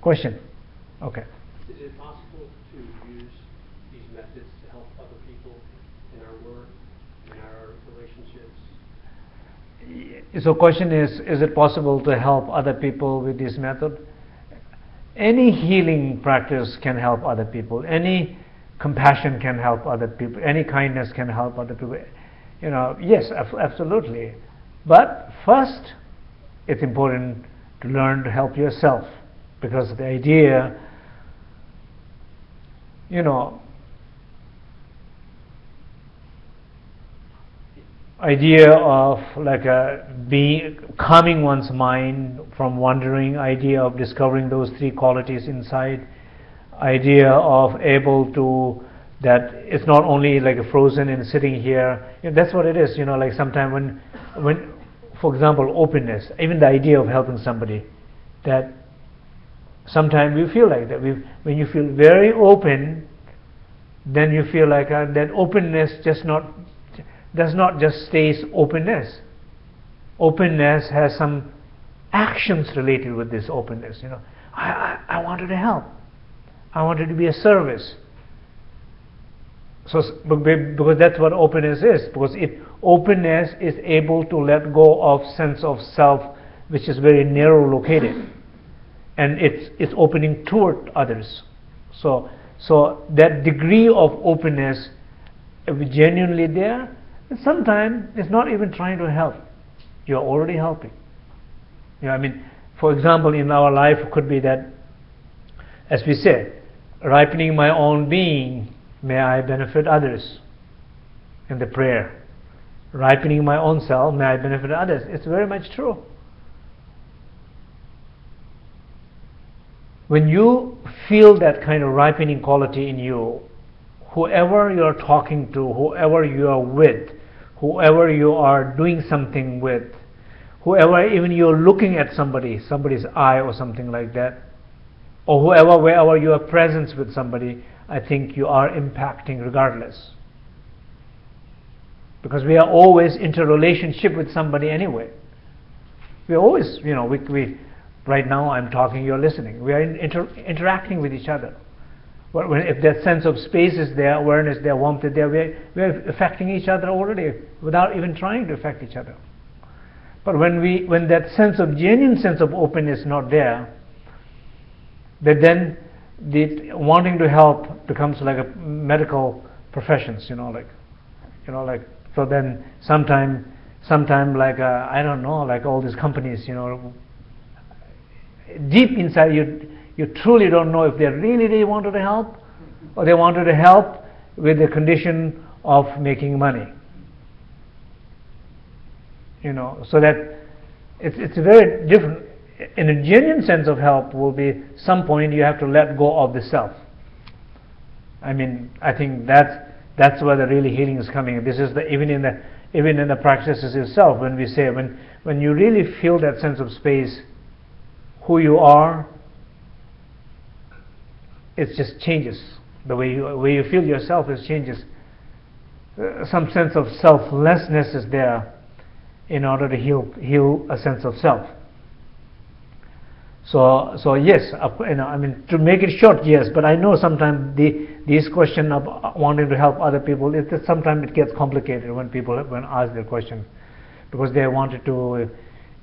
Question. Okay. Is it possible to use these methods to help other people in our so question is, is it possible to help other people with this method? Any healing practice can help other people. Any compassion can help other people. Any kindness can help other people. You know, yes, absolutely. But first, it's important to learn to help yourself because the idea, you know, idea of like a being calming one's mind from wandering idea of discovering those three qualities inside idea of able to that it's not only like a frozen and sitting here. You know, that's what it is you know like sometimes when when for example openness even the idea of helping somebody that sometimes we feel like that. We when you feel very open then you feel like uh, that openness just not does not just stays openness. Openness has some actions related with this openness. You know, I, I, I wanted to help. I wanted to be a service. So because that's what openness is. Because it openness is able to let go of sense of self, which is very narrow located, and it's it's opening toward others. So so that degree of openness, if genuinely there, sometimes it's not even trying to help. You're already helping. You know, I mean, for example, in our life it could be that, as we said, ripening my own being, may I benefit others in the prayer. Ripening my own self, may I benefit others. It's very much true. When you feel that kind of ripening quality in you, whoever you're talking to, whoever you are with, whoever you are doing something with, whoever even you're looking at somebody, somebody's eye or something like that, or whoever, wherever you are present with somebody, I think you are impacting regardless. Because we are always interrelationship with somebody anyway. We are always, you know, we, we right now I'm talking, you're listening. We are inter interacting with each other. If that sense of space is there, awareness there, warmth is there, we're, we're affecting each other already without even trying to affect each other. But when, we, when that sense of genuine sense of openness is not there, that then the wanting to help becomes like a medical professions, you know, like, you know, like, so then sometime, sometime like, uh, I don't know, like all these companies, you know, deep inside you, you truly don't know if they really, really wanted to help or they wanted to help with the condition of making money. You know, so that it's, it's very different. In a genuine sense of help, will be some point you have to let go of the self. I mean, I think that's that's where the really healing is coming. This is the even in the even in the practices itself. When we say when when you really feel that sense of space, who you are, it just changes. The way you, way you feel yourself is changes. Uh, some sense of selflessness is there in order to heal, heal a sense of self. So, so yes, you know, I mean, to make it short, yes, but I know sometimes the, this question of wanting to help other people, it, sometimes it gets complicated when people when ask their question, because they wanted to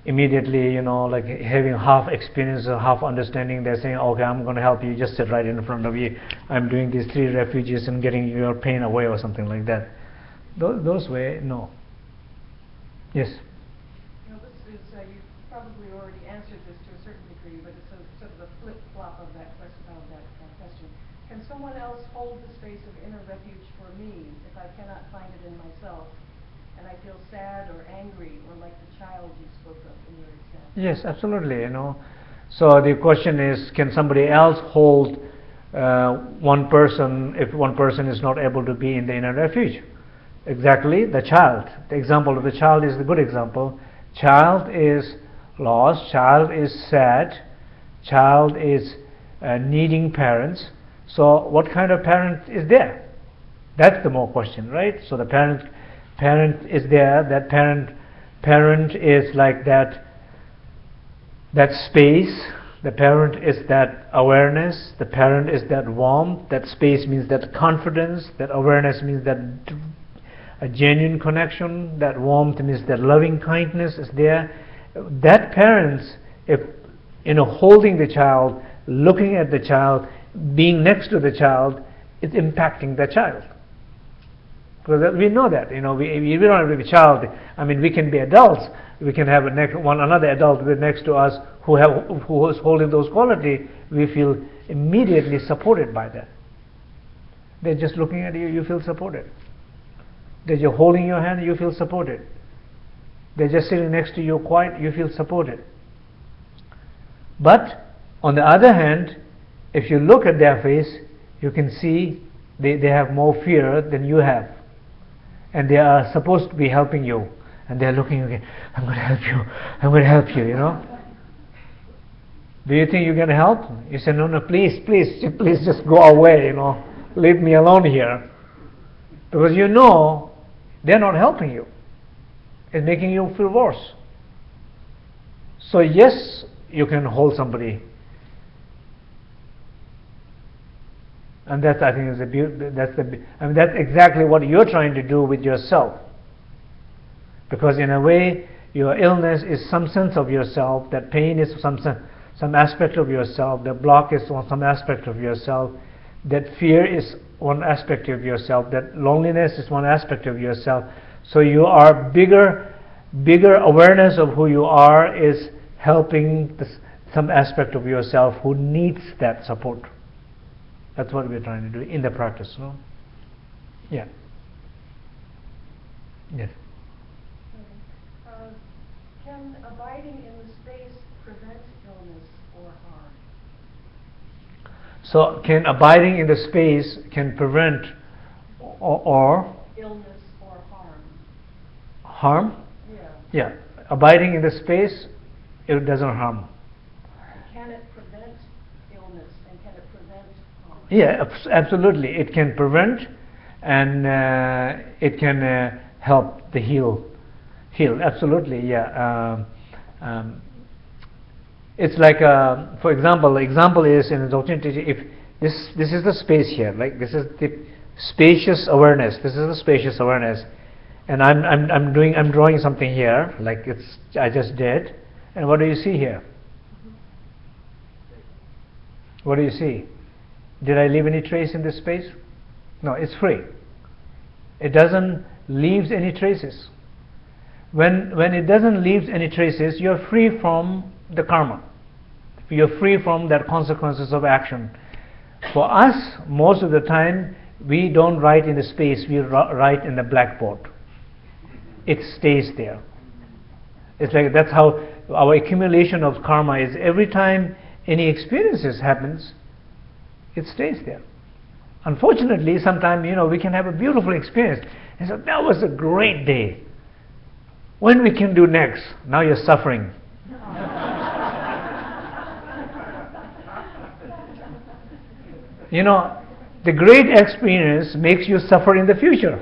immediately, you know, like having half experience or half understanding, they're saying, okay, I'm going to help you, just sit right in front of you. I'm doing these three refuges and getting your pain away or something like that. Those, those way, no. Yes? You know, this is, uh, you probably already answered this to a certain degree, but it's a, sort of a flip-flop of that question. Of that uh, question. Can someone else hold the space of inner refuge for me if I cannot find it in myself? and I feel sad or angry or like the child you spoke of in your example. Yes, absolutely. You know, so the question is, can somebody else hold uh, one person if one person is not able to be in the inner refuge? Exactly, the child. The example of the child is the good example. Child is lost. Child is sad. Child is uh, needing parents. So, what kind of parent is there? That's the more question, right? So the parent parent is there that parent parent is like that that space the parent is that awareness the parent is that warmth that space means that confidence that awareness means that a genuine connection, that warmth means that loving kindness is there. That parents, if you know, holding the child, looking at the child, being next to the child, is impacting the child. Because we know that, you know, we, we don't have to be a child. I mean, we can be adults. We can have a next, one another adult next to us who have who is holding those quality. We feel immediately supported by that. They're just looking at you. You feel supported. They're just holding your hand. You feel supported. They're just sitting next to you, quiet. You feel supported. But on the other hand, if you look at their face, you can see they, they have more fear than you have and they are supposed to be helping you. And they're looking again i'm going to help you. I'm going to help you you know. Do you think going to help? You say no no please please please just go away you know. Leave me alone here. Because you know they're not helping you. It's making you feel worse. So yes you can hold somebody And that's, I think, is the that's the, I mean, that's exactly what you're trying to do with yourself. Because in a way, your illness is some sense of yourself. That pain is some some aspect of yourself. The block is some aspect of yourself. That fear is one aspect of yourself. That loneliness is one aspect of yourself. So you are bigger, bigger awareness of who you are is helping this, some aspect of yourself who needs that support. That's what we're trying to do in the practice, no? Yeah. Yes. Uh, can abiding in the space prevent illness or harm? So, can abiding in the space can prevent or, or illness or harm? Harm? Yeah. Yeah. Abiding in the space, it doesn't harm. Can it prevent illness and can it prevent harm? Yeah, absolutely. It can prevent and uh, it can uh, help the heal. Heal, absolutely, yeah. Um, um, it's like, uh, for example, the example is in the if this this is the space here, like this is the spacious awareness. This is the spacious awareness, and I'm I'm I'm doing I'm drawing something here, like it's I just did, and what do you see here? What do you see? Did I leave any trace in this space? No, it's free. It doesn't leaves any traces. When when it doesn't leave any traces, you're free from the karma. You're free from that consequences of action. For us, most of the time, we don't write in the space, we write in the blackboard. It stays there. It's like that's how our accumulation of karma is. Every time any experiences happens, it stays there. Unfortunately, sometimes you know we can have a beautiful experience and so that was a great day. When we can do next? Now you're suffering. you know, the great experience makes you suffer in the future.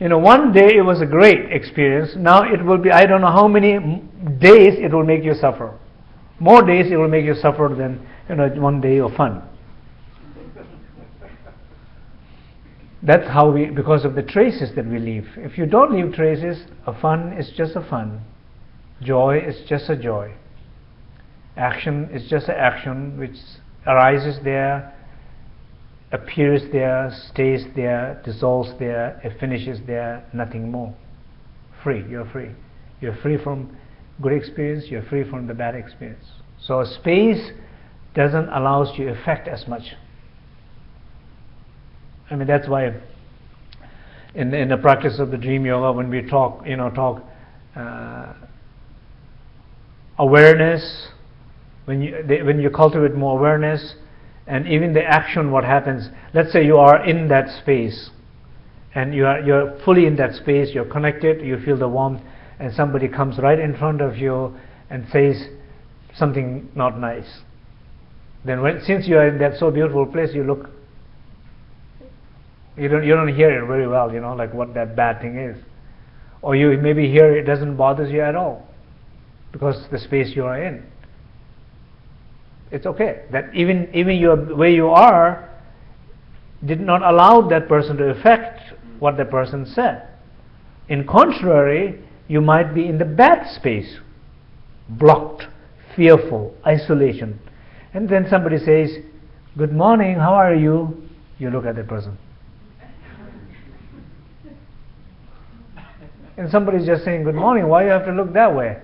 You know, one day it was a great experience. Now it will be, I don't know how many days it will make you suffer. More days it will make you suffer than, you know, one day of fun. That's how we, because of the traces that we leave. If you don't leave traces, a fun is just a fun. Joy is just a joy. Action is just an action which arises there, appears there, stays there, dissolves there, it finishes there, nothing more. Free, you're free. You're free from good experience, you're free from the bad experience. So space doesn't allow us to affect as much. I mean that's why in in the practice of the dream yoga when we talk you know talk uh, awareness when you they, when you cultivate more awareness and even the action what happens let's say you are in that space and you are you're fully in that space you're connected you feel the warmth and somebody comes right in front of you and says something not nice then when, since you are in that so beautiful place you look you don't you don't hear it very well you know like what that bad thing is or you maybe hear it doesn't bother you at all because the space you are in it's okay that even even your where you are did not allow that person to affect what the person said. In contrary, you might be in the bad space, blocked, fearful, isolation. And then somebody says, Good morning, how are you? You look at the person. and somebody's just saying, Good morning, why you have to look that way?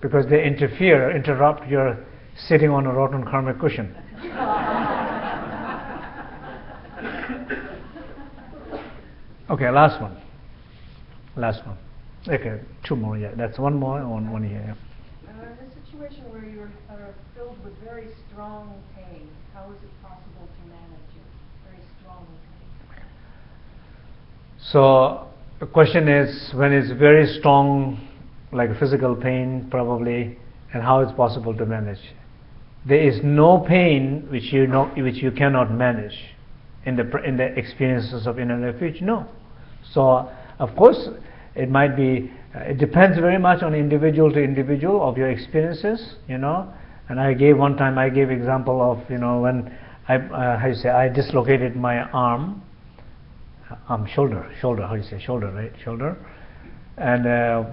Because they interfere, interrupt your sitting on a rotten karmic cushion. okay, last one. Last one. Okay, two more, yeah. That's one more one, one here. A situation where you're uh, filled with very strong pain, how is it possible to manage it? Very strong pain. So the question is when it's very strong, like physical pain, probably, and how it's possible to manage. There is no pain which you know, which you cannot manage in the in the experiences of inner refuge. No. So of course it might be. Uh, it depends very much on individual to individual of your experiences. You know. And I gave one time I gave example of you know when I uh, how you say I dislocated my arm um, shoulder, shoulder, how you say shoulder, right? Shoulder. And uh,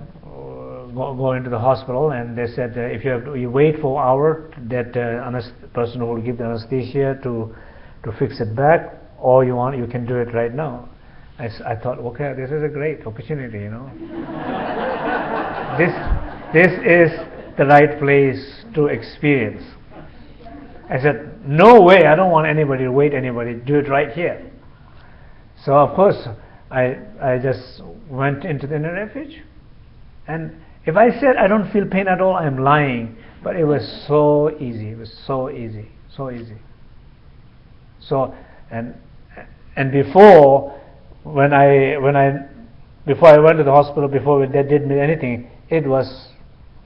go, go into the hospital, and they said uh, if you have to, you wait for an hour, that uh, person will give the anesthesia to to fix it back, or you want you can do it right now. I, thought, okay, this is a great opportunity, you know. this this is the right place to experience. I said, no way, I don't want anybody to wait anybody, do it right here. So of course, I I just went into the inner refuge, and if I said I don't feel pain at all, I'm lying. But it was so easy. It was so easy, so easy. So and and before when I when I before I went to the hospital before they did me anything, it was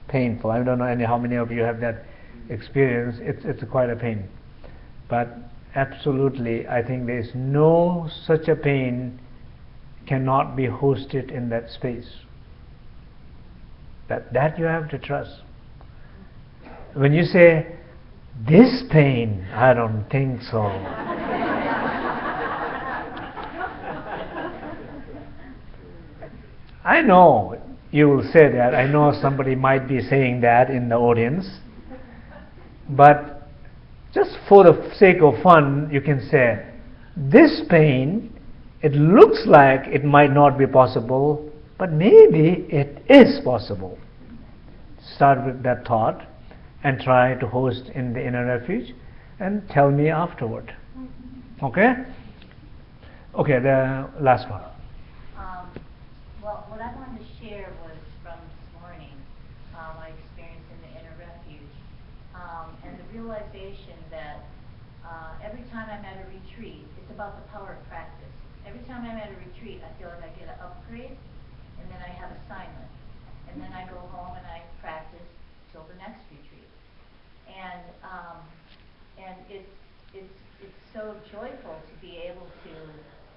painful. I don't know any how many of you have that experience. It's it's quite a pain, but absolutely, I think there is no such a pain cannot be hosted in that space. That that you have to trust. When you say this pain, I don't think so. I know you will say that. I know somebody might be saying that in the audience. But just for the sake of fun, you can say, this pain, it looks like it might not be possible, but maybe it is possible. Start with that thought and try to host in the inner refuge and tell me afterward. Okay? Okay, the last one. Um, well, what I wanted to share was from this morning, uh, my experience in the inner refuge, um, and the realization that uh, every time I'm at a retreat, it's about the power of practice. Every time I'm at a retreat, I feel like I get an upgrade, and then I have assignment, and then I go home and I practice till the next retreat, and um, and it's it's it's so joyful to be able to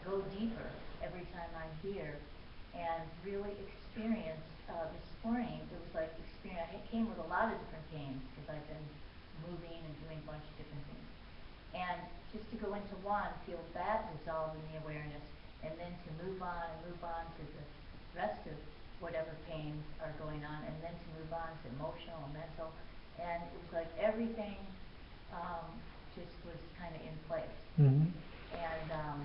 go deeper every time I'm here and really experience uh, this morning. It was like experience. I came with a lot of different pains because I've been moving and doing a bunch of different things. And just to go into one, feel that dissolve in the awareness, and then to move on and move on to the rest of whatever pains are going on, and then to move on to emotional and mental. And it was like everything um, just was kind of in place. Mm-hmm. And um,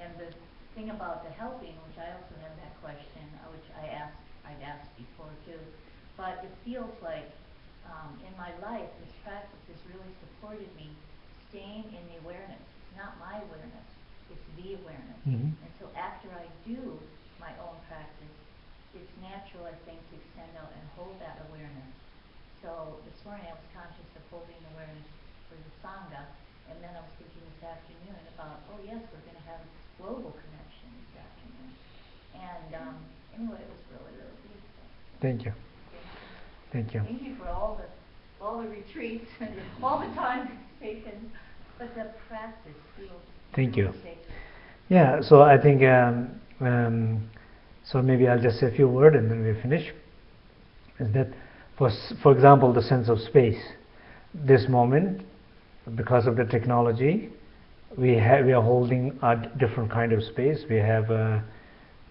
and the thing about the helping, which I also have that question, uh, which I asked, I'd asked before too, but it feels like um, in my life, this practice has really supported me staying in the awareness. It's not my awareness, it's the awareness. Mhm. And so after I do my own practice, it's natural, I think, to extend out and hold that awareness. So this morning I was conscious of holding awareness for the Sangha, and then I was thinking this afternoon about, oh yes, we're going to have this global connection. And um, anyway, it was really, really beautiful. Thank you. Thank you. Thank you for all the, all the retreats and all the time taken, but the practice feels Thank you. Yeah, so I think, um, um, so maybe I'll just say a few words and then we finish. Is that, for, for example, the sense of space. This moment, because of the technology, we have we are holding a different kind of space. We have uh,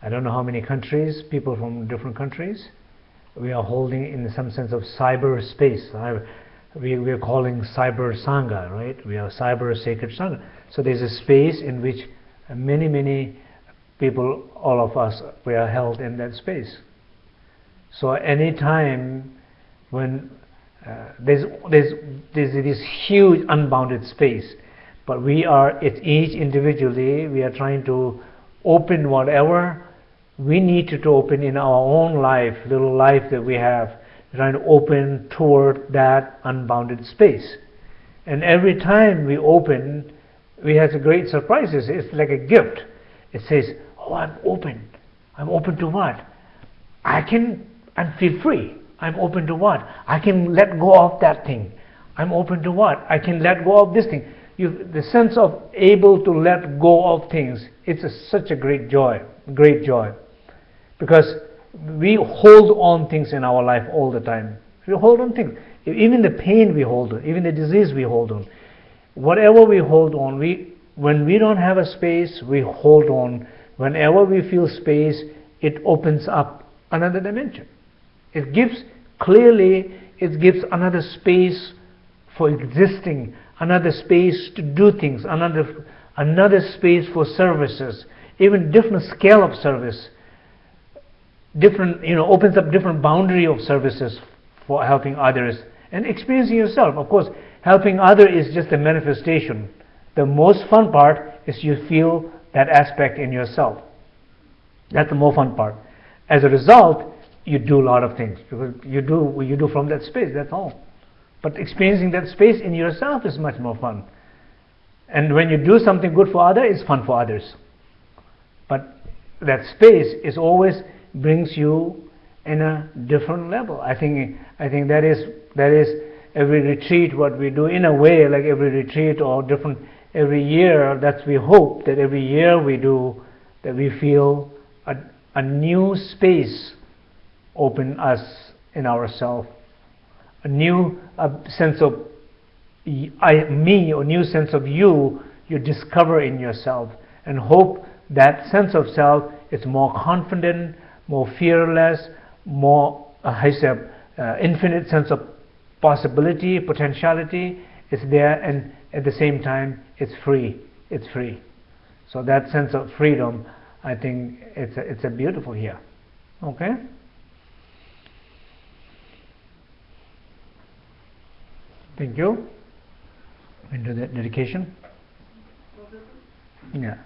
I don't know how many countries, people from different countries. We are holding in some sense of cyber space. I, we we are calling cyber sangha, right? We are cyber sacred sangha. So there's a space in which many many people, all of us, we are held in that space. So any time when uh, there's, there's, there's this huge unbounded space, but we are, at each individually, we are trying to open whatever we need to, open in our own life, little life that we have, trying to open toward that unbounded space. And every time we open, we have a great surprises. It's like a gift. It says, "Oh, I'm open. I'm open to what? I can. I feel free. I'm open to what? I can let go of that thing. I'm open to what? I can let go of this thing. You, the sense of able to let go of things. It's a, such a great joy. Great joy, because we hold on things in our life all the time. We hold on things. Even the pain we hold on. Even the disease we hold on whatever we hold on, we when we don't have a space, we hold on. Whenever we feel space, it opens up another dimension. It gives clearly it gives another space for existing, another space to do things, another another space for services, even different scale of service. Different, you know, opens up different boundary of services for helping others and experiencing yourself. Of course, helping other is just a manifestation. The most fun part is you feel that aspect in yourself. That's the more fun part. As a result, you do a lot of things because you do you do from that space. That's all. But experiencing that space in yourself is much more fun. And when you do something good for others, it's fun for others. But that space is always brings you in a different level. I think I think that is that is every retreat what we do in a way like every retreat or different every year that's we hope that every year we do that we feel a, a new space open us in ourselves a new a sense of I, me or new sense of you you discover in yourself and hope that sense of self is more confident more fearless more uh, uh, infinite sense of possibility, potentiality is there, and at the same time, it's free. It's free. So that sense of freedom, I think it's a, it's a beautiful here. Okay. Thank you. Into that dedication. Yeah.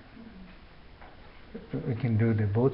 We can do the both.